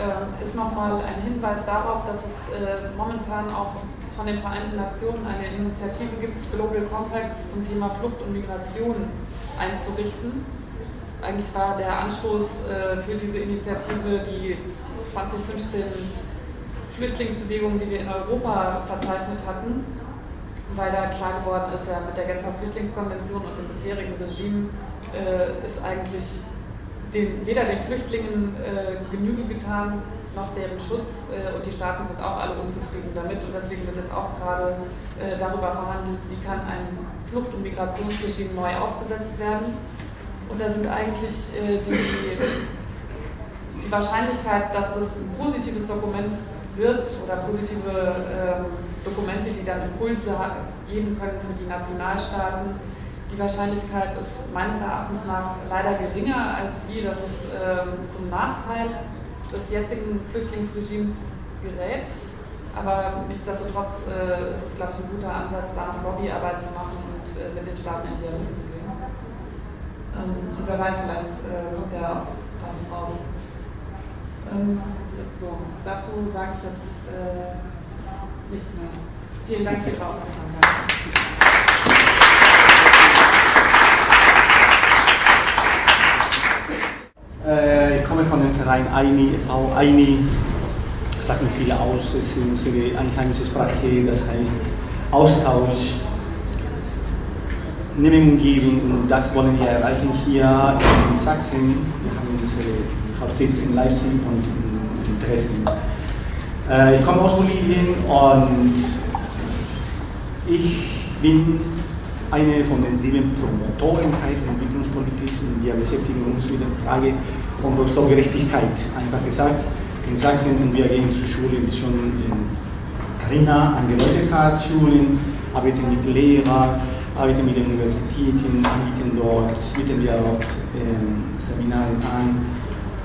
Ähm, ist nochmal ein Hinweis darauf, dass es äh, momentan auch von den Vereinten Nationen eine Initiative gibt, Global Compacts zum Thema Flucht und Migration einzurichten. Eigentlich war der Anstoß äh, für diese Initiative die 2015 Flüchtlingsbewegung, die wir in Europa verzeichnet hatten, weil da klar geworden ist, ja, mit der Genfer Flüchtlingskonvention und dem bisherigen Regime äh, ist eigentlich den, weder den Flüchtlingen äh, Genüge getan, noch deren Schutz äh, und die Staaten sind auch alle unzufrieden damit und deswegen wird jetzt auch gerade äh, darüber verhandelt, wie kann ein Flucht- und Migrationsregime neu aufgesetzt werden. Und da sind eigentlich äh, die, die Wahrscheinlichkeit, dass das ein positives Dokument wird oder positive ähm, Dokumente, die dann Impulse geben können für die Nationalstaaten, die Wahrscheinlichkeit ist meines Erachtens nach leider geringer als die, dass es ähm, zum Nachteil des jetzigen Flüchtlingsregimes gerät. Aber nichtsdestotrotz äh, ist es, glaube ich, ein guter Ansatz, da noch Lobbyarbeit zu machen und äh, mit den Staaten in Dialog zu gehen. Ähm, und wer weiß, vielleicht äh, kommt ja auch was raus. Ähm, so, dazu sage ich jetzt äh, nichts mehr. Vielen Dank für Ihre Aufmerksamkeit.
Ich komme von dem Verein AINI, e.V. AINI sagt mir viel aus, es ist unsere einheimische Sprache, das heißt Austausch, Nehmen und Geben und das wollen wir erreichen hier in Sachsen. Wir haben unsere Hauptsitz in Leipzig und in Dresden. Äh, ich komme aus Bolivien und ich bin eine von den sieben Promotoren heißt Entwicklungspolitik und wir beschäftigen uns mit der Frage von Rohstoffgerechtigkeit. Einfach gesagt, in Sachsen und wir gehen zur Schule schon in Trainer angeleitet hat, Schulen, arbeite mit Lehrern, arbeite mit den Universitäten, anbieten dort, bieten wir dort ähm, Seminare an.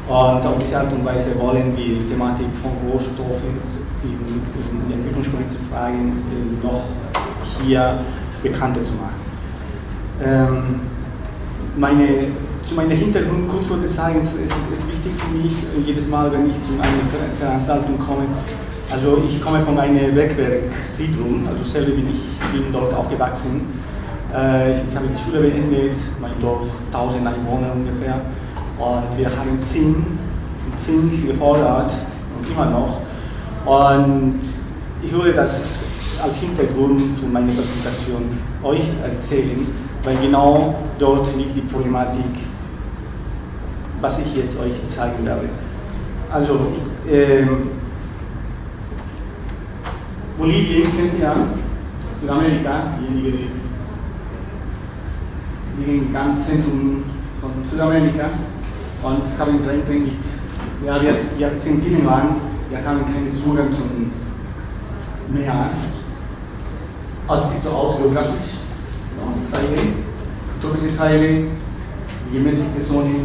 Und auf diese Art und Weise wollen wir die Thematik von Rohstoffen in, in entwicklungspolitischen Fragen noch hier bekannter zu machen. Ähm, meine, zu meinem Hintergrund ich sagen, es ist, ist wichtig für mich, jedes Mal, wenn ich zu einer Veranstaltung komme, also ich komme von einer Bergwerksiedlung, also selber bin ich bin dort aufgewachsen. Äh, ich habe die Schule beendet, mein Dorf 1000 Einwohner ungefähr. Und wir haben Zinn, Zinn gefordert und immer noch. Und ich würde das als Hintergrund zu meiner Präsentation euch erzählen, weil genau dort liegt die Problematik, was ich jetzt euch zeigen werde. Also, äh, Bolivien kennt ihr, Südamerika, diejenigen, die liegen ganz Zentrum von Südamerika und haben Grenzen mit, ja, wir, wir sind Binnenland, wir haben keinen Zugang zum Meer. Also sieht so aus geografisch, ja, Teile, tropische Teile, gemäßigte Sonne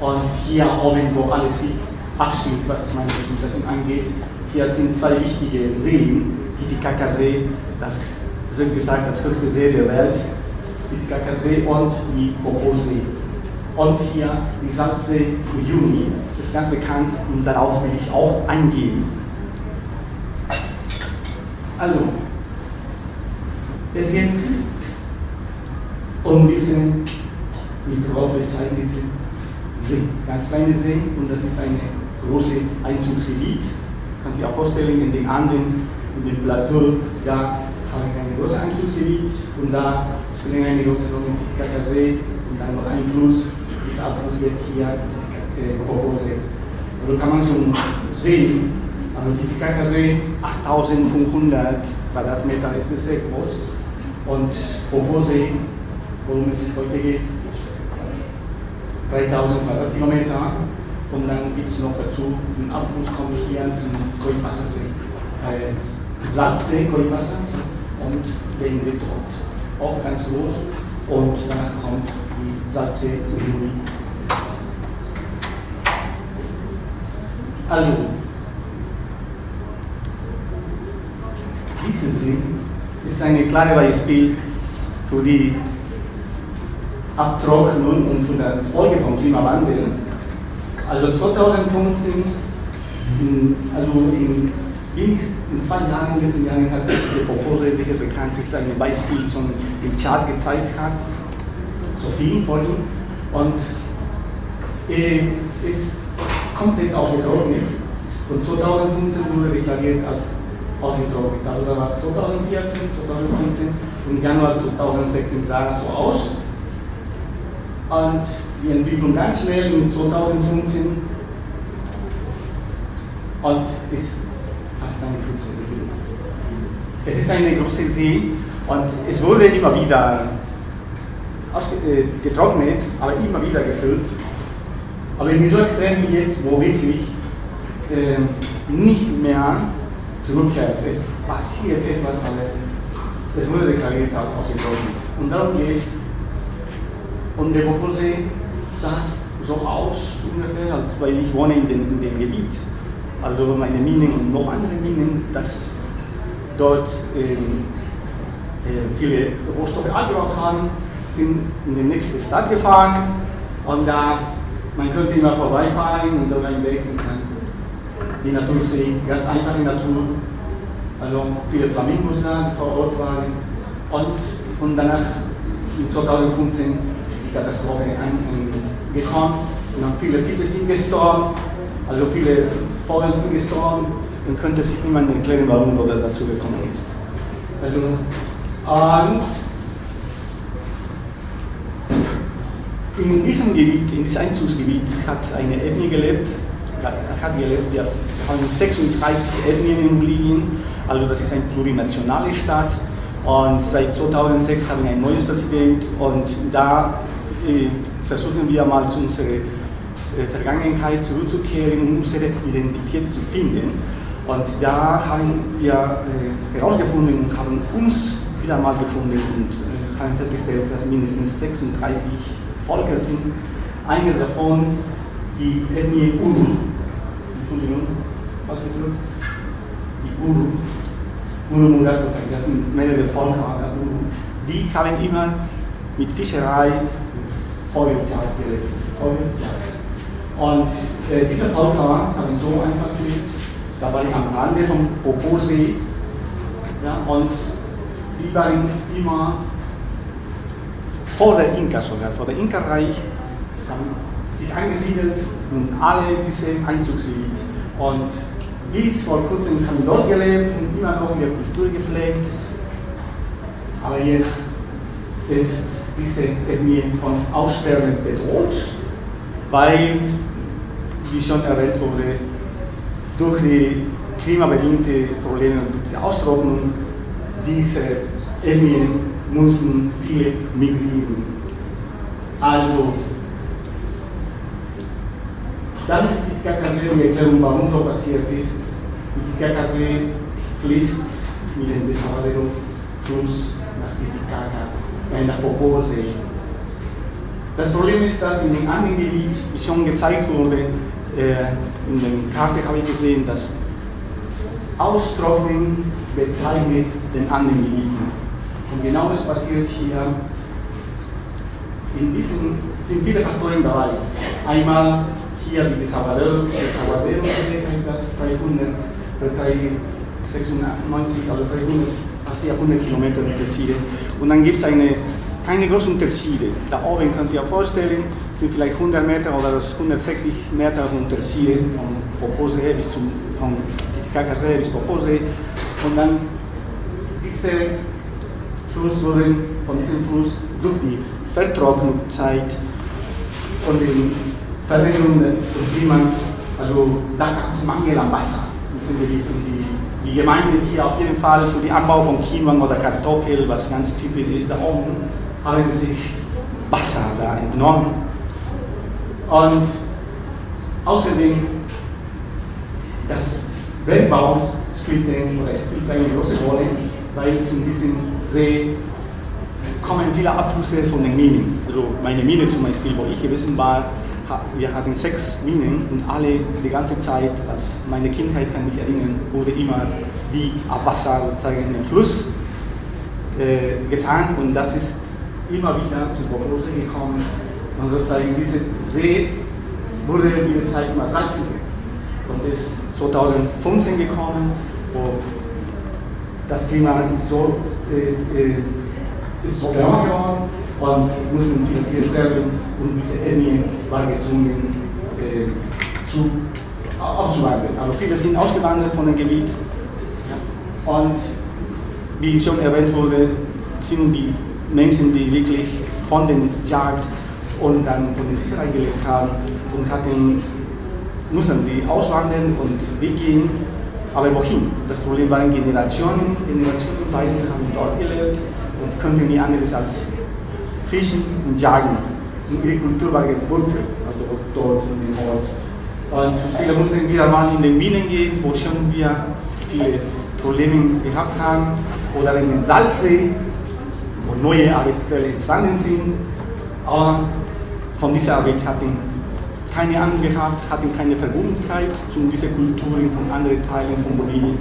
und hier oben, wo alles sich abspielt, was meine Präsentation angeht, hier sind zwei wichtige Seen, Titicacasee, das, das wird gesagt, das höchste See der Welt, Titicacasee und die Popo-See. Und hier die Salzsee Uyuni, ist ganz bekannt und darauf will ich auch eingehen. Also, es geht um diese Rot bezeichnete See, ganz kleine See und das ist ein großes Einzugsgebiet. Kann sich auch vorstellen, in den Anden, in dem Plateau, da haben wir ein großes Einzugsgebiet. Und da spielen eine große Rolle im Kakasee und dann noch ein Fluss. Dieser Abfluss wird hier äh, Kokosee. Also kann man schon sehen, also Titicacasee 8500 Quadratmeter ist sehr groß und Kokosee, worum es heute geht, 3000 Quadratkilometer. Und dann gibt es noch dazu einen Abfluss kommt hier zum Koipasasee, äh, Salzsee, Koipasasee und endet dort. Auch ganz groß und danach kommt die Salzsee Juli. Also, diese See ist ein klares Beispiel für die Abtrocknung und für die Folge vom Klimawandel also 2015, also in, in zwei Jahren, in diesen Jahren hat sich diese Proposal sicher bekannt, ist ein Beispiel zum im Chart gezeigt hat, so vielen Folgen. Und äh, ist komplett ausgetrocknet. Und 2015 wurde deklariert als ausgetrocknet. Also da war 2014, 2015 und Januar 2016 sah es so aus. Und die Entwicklung ganz schnell in 2015 und ist fast eine 15 Millionen. Es ist eine große See und es wurde immer wieder äh, getrocknet, aber immer wieder gefüllt. Aber nicht so extrem wie jetzt, wo wirklich äh, nicht mehr zurückkehrt. Es passiert etwas, aber es wurde deklariert als ausgetrocknet. Und darum geht es. Und der Bobosee sah so aus ungefähr, als weil ich wohne in dem, in dem Gebiet. Also meine Minen und noch andere Minen, dass dort ähm, äh, viele Rohstoffe abgebaut haben, sind in die nächste Stadt gefahren und da man könnte immer vorbeifahren und dann Weg und dann die Natur sehen, ganz einfache Natur. Also viele Flamingos da, die vor Ort waren. Und, und danach in 2015 die Katastrophe gekommen. Und dann viele Fische sind gestorben, also viele Vögel sind gestorben. Und könnte sich niemand erklären, warum er dazu gekommen ist. Also, und in diesem Gebiet, in diesem Einzugsgebiet hat eine Ethnie gelebt, wir haben 36 Ethnien in Bolivien, also das ist eine plurinationale Stadt und seit 2006 haben wir ein neues Präsident und da äh, versuchen wir mal zu unserer äh, Vergangenheit zurückzukehren, um unsere Identität zu finden. Und da haben wir äh, herausgefunden und haben uns wieder mal gefunden und haben festgestellt, dass mindestens 36 Völker sind. Eine davon die Ethnie Uru. Entschuldigung, ausgedrückt. Die Uru. Uru Muratokai, das sind Völker der Uru. Die haben immer mit Fischerei Feuerzeit gelebt. Feuerzeit. Und äh, diese Völker haben so einfach gelebt, da war ich am Rande vom Poposee ja, und die waren immer vor der Inka sogar, vor der Inka-Reich, haben sich angesiedelt und alle diese Einzugsgebiet. Und bis vor kurzem haben dort gelebt und immer noch ihre Kultur gepflegt. Aber jetzt ist diese Ethnie von Aussterben bedroht, weil, wie schon erwähnt wurde, durch die klimabedingte Probleme und diese Austrocknung, diese Ethnien mussten viele migrieren. Also, das ist die Titicacasee, die Erklärung, warum so passiert ist. Die Titicacasee fließt mit dem Desaguadero-Fluss nach Titicaca, äh, nach Poposee. Das Problem ist, dass in dem anderen Gebiet, wie schon gezeigt wurde, äh, in der Karte habe ich gesehen, dass Austrocknen bezeichnet den anderen Gebieten. Und genau das passiert hier. In diesem sind viele Faktoren dabei. Einmal hier die 300, 396, also 300, fast 400 Kilometer Unterschiede. Und dann gibt es eine keine großen Unterschiede. Da oben könnt ihr euch vorstellen, sind vielleicht 100 Meter oder 160 Meter Unterschiede von Poposee bis zum, von Titicacasee bis Poposee. Und dann diese Fluss wurde von diesem Fluss durch die Vertrocknungszeit und die Veränderung des Klimas, also da gab es Mangel an Wasser. Und die, die Gemeinde hier auf jeden Fall für den Anbau von Quinoa oder Kartoffel, was ganz typisch ist da oben, haben sich Wasser da entnommen. Und außerdem, das Bergbau spielt, spielt eine große Rolle, weil zu diesem See kommen viele Abflüsse von den Minen. Also meine Mine zum Beispiel, wo ich gewesen war, wir hatten sechs Minen und alle die ganze Zeit, was meine Kindheit kann mich erinnern, wurde immer die Abwasser sozusagen in den Fluss äh, getan. Und das ist immer wieder zu Prognose gekommen. Und sozusagen diese See wurde mit der Zeit immer salziger. Und ist 2015 gekommen, wo das Klima ist so, äh, äh, ist so wärmer geworden und mussten viele Tiere sterben und diese Ethnie war gezwungen äh, zu, auszuwandern. Also viele sind ausgewandert von dem Gebiet und wie schon erwähnt wurde, sind die Menschen, die wirklich von den Jagd und dann von der Fischerei gelebt haben und hatten, mussten die auswandern und weggehen. Aber wohin? Das Problem waren Generationen, Generationenweise haben dort gelebt und konnten nie anderes als fischen und jagen. Und ihre Kultur war gewurzelt, also dort in dem Ort. Und viele mussten wieder mal in den Minen gehen, wo schon wir viele Probleme gehabt haben, oder in den Salzsee, wo neue Arbeitsquellen entstanden sind. Aber von dieser Arbeit hatten keine Ahnung gehabt, hatten keine Verbundenheit zu diesen Kulturen von anderen Teilen von Bolivien.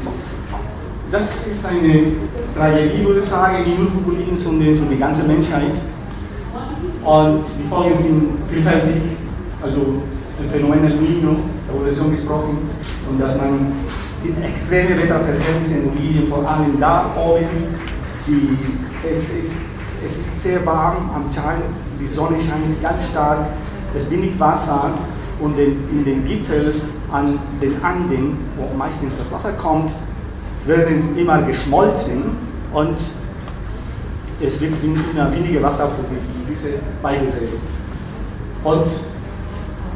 Das ist eine Tragödie, würde ich sagen, nicht nur für Bolivien, sondern für die ganze Menschheit. Und die Folgen sind vielfältig, also das Phänomen El Niño, da wurde schon gesprochen, und dass man sind extreme Wetterverhältnisse in Bolivien, vor allem da oben, die es ist, es ist sehr warm am Tag, die Sonne scheint ganz stark, es wenig Wasser und in den Gipfeln an den Anden, wo meistens das Wasser kommt, werden immer geschmolzen und es wird immer weniger Wasser für die Flüsse beigesetzt. Und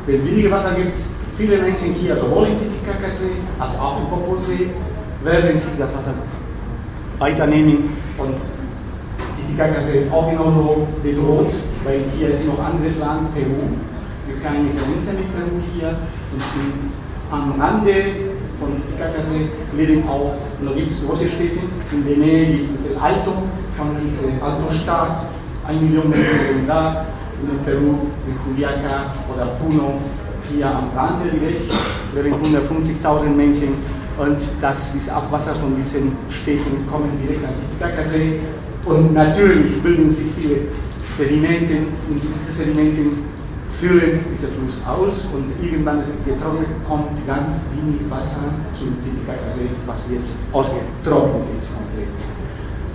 wenn weniger Wasser gibt, viele Menschen hier, sowohl im Titicacasee als auch im Poposee, werden sich das Wasser weiternehmen und Titicacasee ist auch genauso bedroht, weil hier ist noch anderes Land, Peru. Wir haben eine Grenze mit Peru hier und am Rande von Titicaca-See leben auch, und da gibt es große Städte, in der Nähe gibt es Alto, von äh, Alto Stadt, ein Million Menschen da, in Peru, in Juliaca oder Puno, hier am Rande direkt, leben 150.000 Menschen und das ist Abwasser von diesen Städten kommen direkt an den Titicaca-See und natürlich bilden sich viele Sedimente und diese Sedimente füllen diesen Fluss aus und irgendwann ist getrocknet, kommt ganz wenig Wasser zum Titicaca-See, was jetzt ausgetrocknet ist komplett.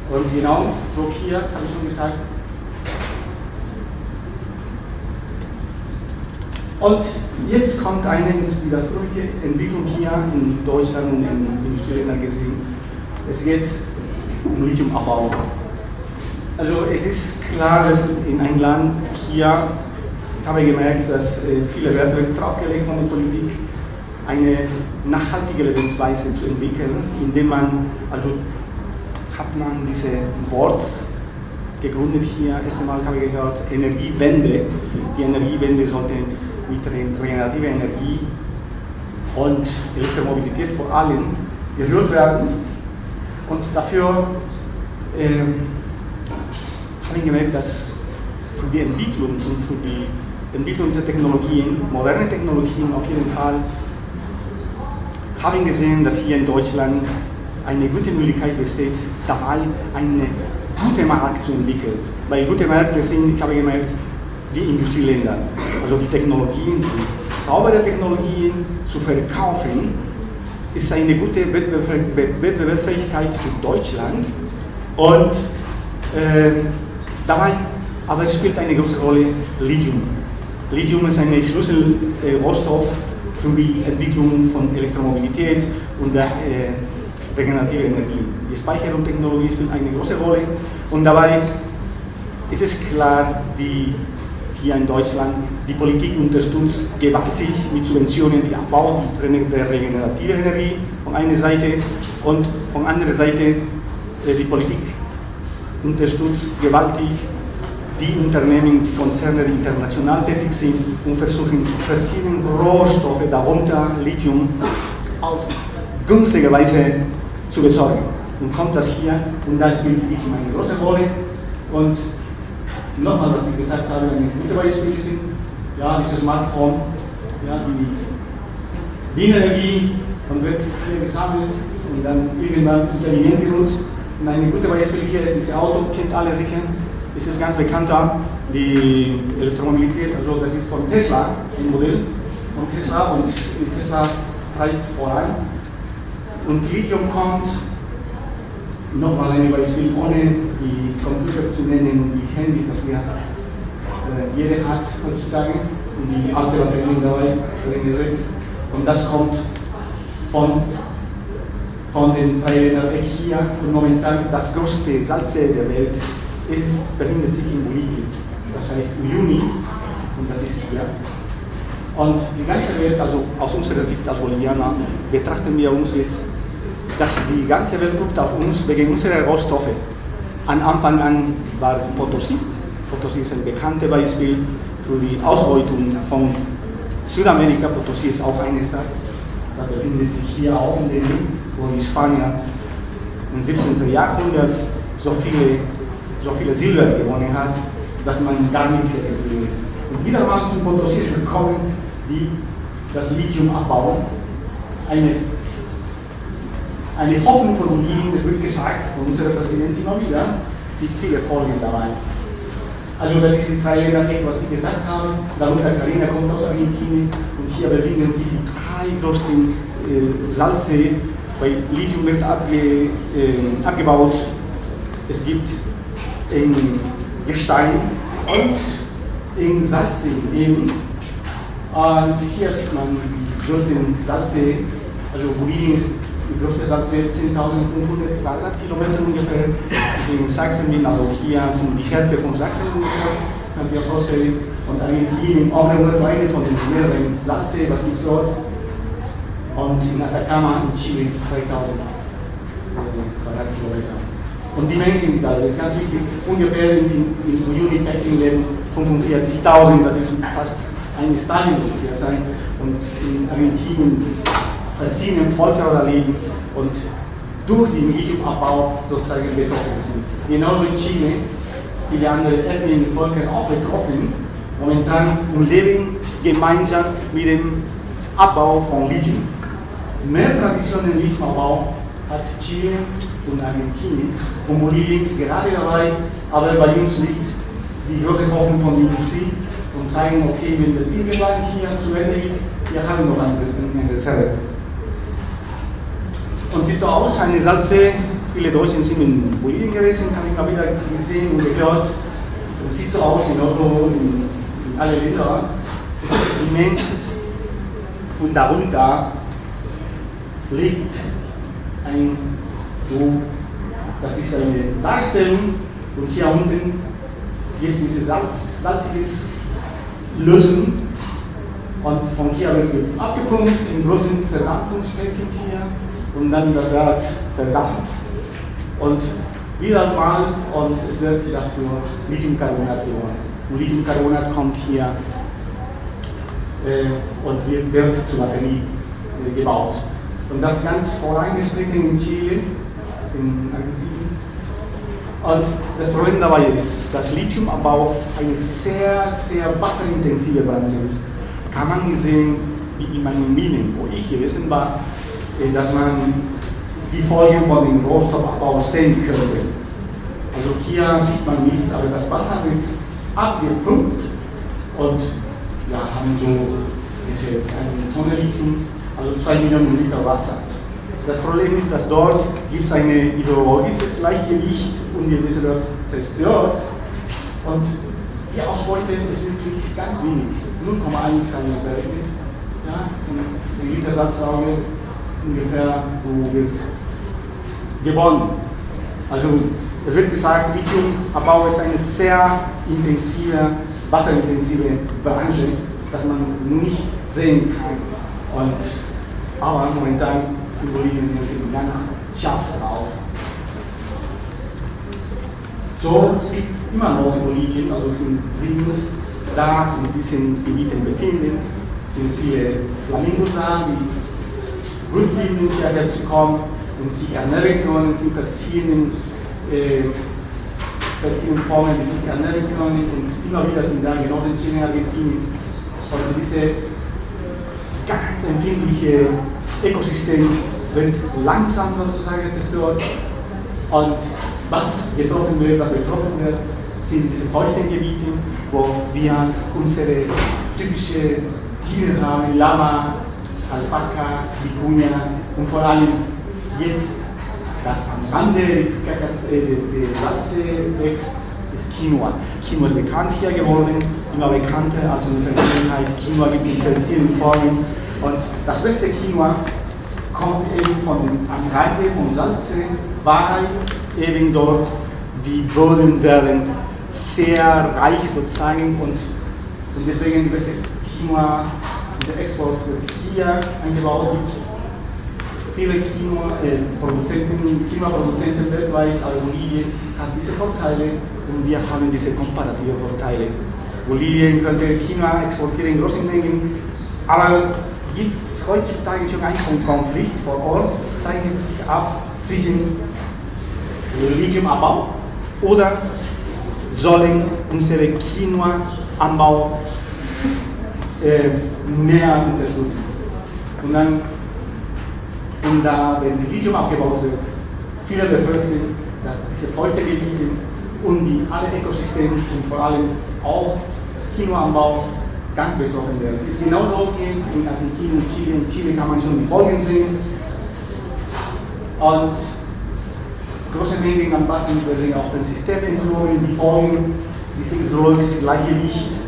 Und genau so hier, habe ich schon gesagt, Und jetzt kommt eine widersprüchliche Entwicklung hier in Deutschland und in Industrieländern gesehen. Es geht um Lithiumabbau. Also es ist klar, dass in einem Land hier, ich habe gemerkt, dass äh, viele Werte draufgelegt von der Politik, eine nachhaltige Lebensweise zu entwickeln, indem man, also hat man dieses Wort gegründet hier, erst einmal habe ich gehört, Energiewende. Die Energiewende sollte mit regenerativer Energie und Elektromobilität vor allem geführt werden. Und dafür äh, habe ich gemerkt, dass für die Entwicklung und für die Entwicklung dieser Technologien, moderne Technologien auf jeden Fall, habe ich gesehen, dass hier in Deutschland eine gute Möglichkeit besteht, dabei eine gute Markt zu entwickeln. Weil gute Märkte sind, ich habe gemerkt, die Industrieländer. Also die Technologien, die saubere Technologien zu verkaufen, ist eine gute Wettbewerbsfähigkeit für Deutschland. Und äh, dabei, aber spielt eine große Rolle Lithium. Lithium ist ein Schlüsselrohstoff für die Entwicklung von Elektromobilität und der äh, regenerative Energie. Die Speicherungstechnologie spielt eine große Rolle und dabei ist es klar, die hier in Deutschland. Die Politik unterstützt gewaltig mit Subventionen den Abbau der regenerativen Energie von einer Seite und von anderer Seite äh, die Politik unterstützt gewaltig die Unternehmen, Konzerne, die international tätig sind und versuchen verschiedene Rohstoffe, darunter Lithium, auf günstige Weise zu besorgen. Und kommt das hier und da spielt Lithium eine große Rolle und nochmal, was ich gesagt habe, eine gute Beispiele sind, ja, dieses Smartphone, ja, die Wienenergie, man wird hier gesammelt und dann irgendwann intelligent genutzt. Und eine gute Beispiel hier ist dieses Auto, kennt alle sicher, ist es ganz bekannter, die Elektromobilität, also das ist von Tesla, ein Modell von Tesla und Tesla treibt voran. Und Lithium kommt nochmal ein Beispiel, ohne die Computer zu nennen und die Handys, das wir äh, jeder hat heutzutage und die alte Batterien dabei gesetzt. Und das kommt von, von den Thailändern weg hier. Und momentan das größte Salze der Welt ist, befindet sich in Bolivien. Das heißt Juni und das ist hier. Und die ganze Welt, also aus unserer Sicht als Bolivianer, betrachten wir uns jetzt dass die ganze Welt guckt auf uns wegen unserer Rohstoffe. An Anfang an war Potosí. Potosí ist ein bekanntes Beispiel für die Ausbeutung von Südamerika. Potosí ist auch eine Stadt. Da befindet sich hier auch in dem, wo die Spanier im 17. Jahrhundert so viele, so viele Silber gewonnen hat, dass man gar nichts hier geblieben ist. Und wieder mal zu Potosí ist gekommen, die das Lithium abbauen. Eine eine Hoffnung von Bolivien, das wird gesagt von unserer Präsidentin immer wieder, mit viele Folgen dabei. Also das ist in drei Ländern was ich gesagt habe. Darunter Karina kommt aus Argentinien und hier befinden sich die drei größten äh, Salzsee, weil Lithium wird abge, äh, abgebaut. Es gibt in Gestein und in Salzsee eben. Und hier sieht man die größten Salzsee. Also Bolivien ist die größte Satz 10.500 Quadratkilometer ungefähr. In Sachsen bin also hier sind die Hälfte von Sachsen ungefähr, könnt ihr vorstellen. Und Argentinien nur eine von den mehreren Satze, was gibt es dort. Und in Atacama in Chile 3000 Quadratkilometer. Und die Menschen, die da, das ist ganz wichtig, ungefähr in, in Juni Peking leben 45.000, das ist fast ein Stadion ungefähr sein. Und in Argentinien verschiedenen Völker oder leben und durch den Lithiumabbau sozusagen betroffen sind. Genauso in Chile, viele andere ethnischen Völker auch betroffen, momentan und leben gemeinsam mit dem Abbau von Lithium. Mehr Tradition im Lithiumabbau hat Chile und Argentinien und Bolivien ist gerade dabei, aber bei uns liegt die große Hoffnung von der Industrie und zeigen, okay, wenn das irgendwann hier zu Ende geht, wir haben noch eine Reserve. Und sieht so aus, eine Salze, viele Deutschen sind in Bolivien gewesen, habe ich mal wieder gesehen und gehört. Es sieht so aus, genauso in, in alle Länder. Es ist und darunter liegt ein, so, das ist eine Darstellung und hier unten gibt es diese Salz, salziges Lösen und von hier wird abgepumpt in großen Verdampfungsbecken hier und dann das Erz verdampft und wieder mal und es wird dafür Lithiumcarbonat gewonnen. Und Lithiumcarbonat kommt hier äh, und wird, wird zur Batterie äh, gebaut. Und das ganz vorangeschritten in Chile, in Argentinien. Und das Problem dabei ist, dass Lithiumabbau eine sehr, sehr wasserintensive Branche ist. Kann man sehen, wie in meinen Minen, wo ich gewesen war, dass man die Folgen von dem Rohstoffabbau sehen könnte. Also hier sieht man nichts, aber das Wasser wird abgepumpt und ja, haben so, ist jetzt eine Tonne Lithium also 2 Millionen Liter Wasser. Das Problem ist, dass dort gibt es ein hydrologisches Gleichgewicht und die wird zerstört und die Ausbeute ist wirklich ganz wenig, 0,1 haben wir berechnet. Ja, die Litersatzauge ungefähr so wird gewonnen. Also es wird gesagt, Lithiumabbau ist eine sehr intensive, wasserintensive Branche, dass man nicht sehen kann. Und aber momentan in Bolivien sind ganz scharf drauf. So sieht immer noch in Bolivien, also sind sie da in diesen Gebieten befinden, sind viele Flamingos da, die gut finden, hierher zu kommen und sich ernähren können, sind verschiedenen, äh, verschiedenen Formen, die sich ernähren können und immer wieder sind da, genauso in Argentinien. Also diese ganz empfindliche Ökosystem wird langsam sozusagen zerstört. Und was getroffen wird, was betroffen wird, sind diese feuchten Gebiete, wo wir unsere typische Tiere haben, Lama, Alpaka, Vicuña und vor allem jetzt das am Rande der Salze wächst, ist Quinoa. Quinoa ist bekannt hier geworden, immer bekannter als in der Vergangenheit. Quinoa gibt es in verschiedenen Formen. Und das beste Quinoa kommt eben von, am Rande von Salze, weil eben dort die Böden werden sehr reich sozusagen und, und deswegen die beste Quinoa, der Export wird hier eingebaut. Gibt viele Quinoa-Produzenten, äh, Quinoa-Produzenten weltweit, aber Bolivien hat diese Vorteile und wir haben diese komparative Vorteile. Bolivien könnte China exportieren in großen Mengen, aber gibt es heutzutage schon einen Konflikt vor Ort, zeichnet sich ab zwischen Lithiumabbau oder sollen unsere Quinoa-Anbau äh, mehr unterstützen. Und dann, und da, wenn Lithium abgebaut wird, viele befürchten, dass diese feuchte Gebiete und die alle Ökosysteme und vor allem auch das Quinoa-Anbau ganz betroffen werden. Ist genauso geht in Argentinien, Chile. In Chile kann man schon die Folgen sehen. Und große Mengen an Wasser werden auf dem System entnommen. Die Folgen, dieses hydrologische Gleichgewicht wird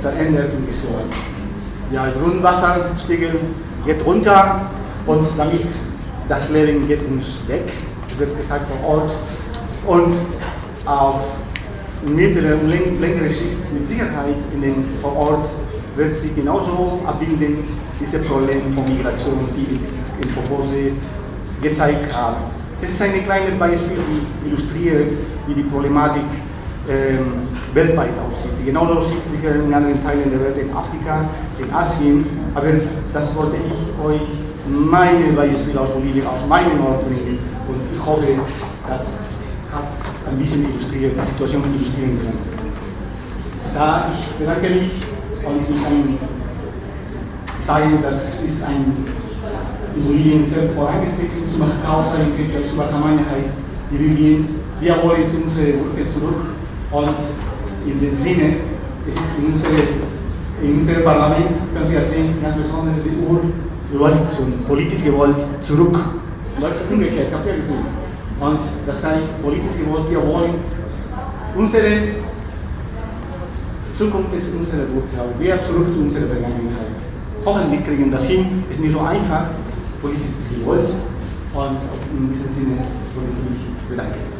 verändert und gestört. Ja, Grundwasserspiegel geht runter und damit das Leben geht uns weg. Das wird gesagt vor Ort. Und auf mittlere und längere Schicht mit Sicherheit in den, vor Ort wird sich genauso abbilden, diese Probleme von Migration, die in Propose gezeigt haben. Das ist ein kleines Beispiel, die illustriert, wie die Problematik ähm, weltweit aussieht. Genauso sieht es sicher in anderen Teilen der Welt, in Afrika, in Asien, aber das wollte ich euch meine Beispiele aus Bolivien, aus meinem Ort bringen und ich hoffe, das hat ein bisschen illustriert, die Situation illustrieren können. Da ich bedanke mich und ich muss ein, sagen, das ist ein in Bolivien sehr vorangeschritten, Sumacausa, in Quechua Sumacamana heißt die Bolivien. Wir wollen zu unserer Wurzel zurück und in dem Sinne, es ist in, unsere, unserem Parlament, könnt ihr sehen, ganz besonders die Uhr läuft zum politisch gewollt zurück. Läuft umgekehrt, habt ihr gesehen. Und das heißt, politisch gewollt, wir wollen unsere Zukunft ist unsere Wurzel, wir zurück zu unserer Vergangenheit. Hoffentlich kriegen das hin, ist nicht so einfach, politisch gewollt. Und in diesem Sinne würde ich mich bedanken.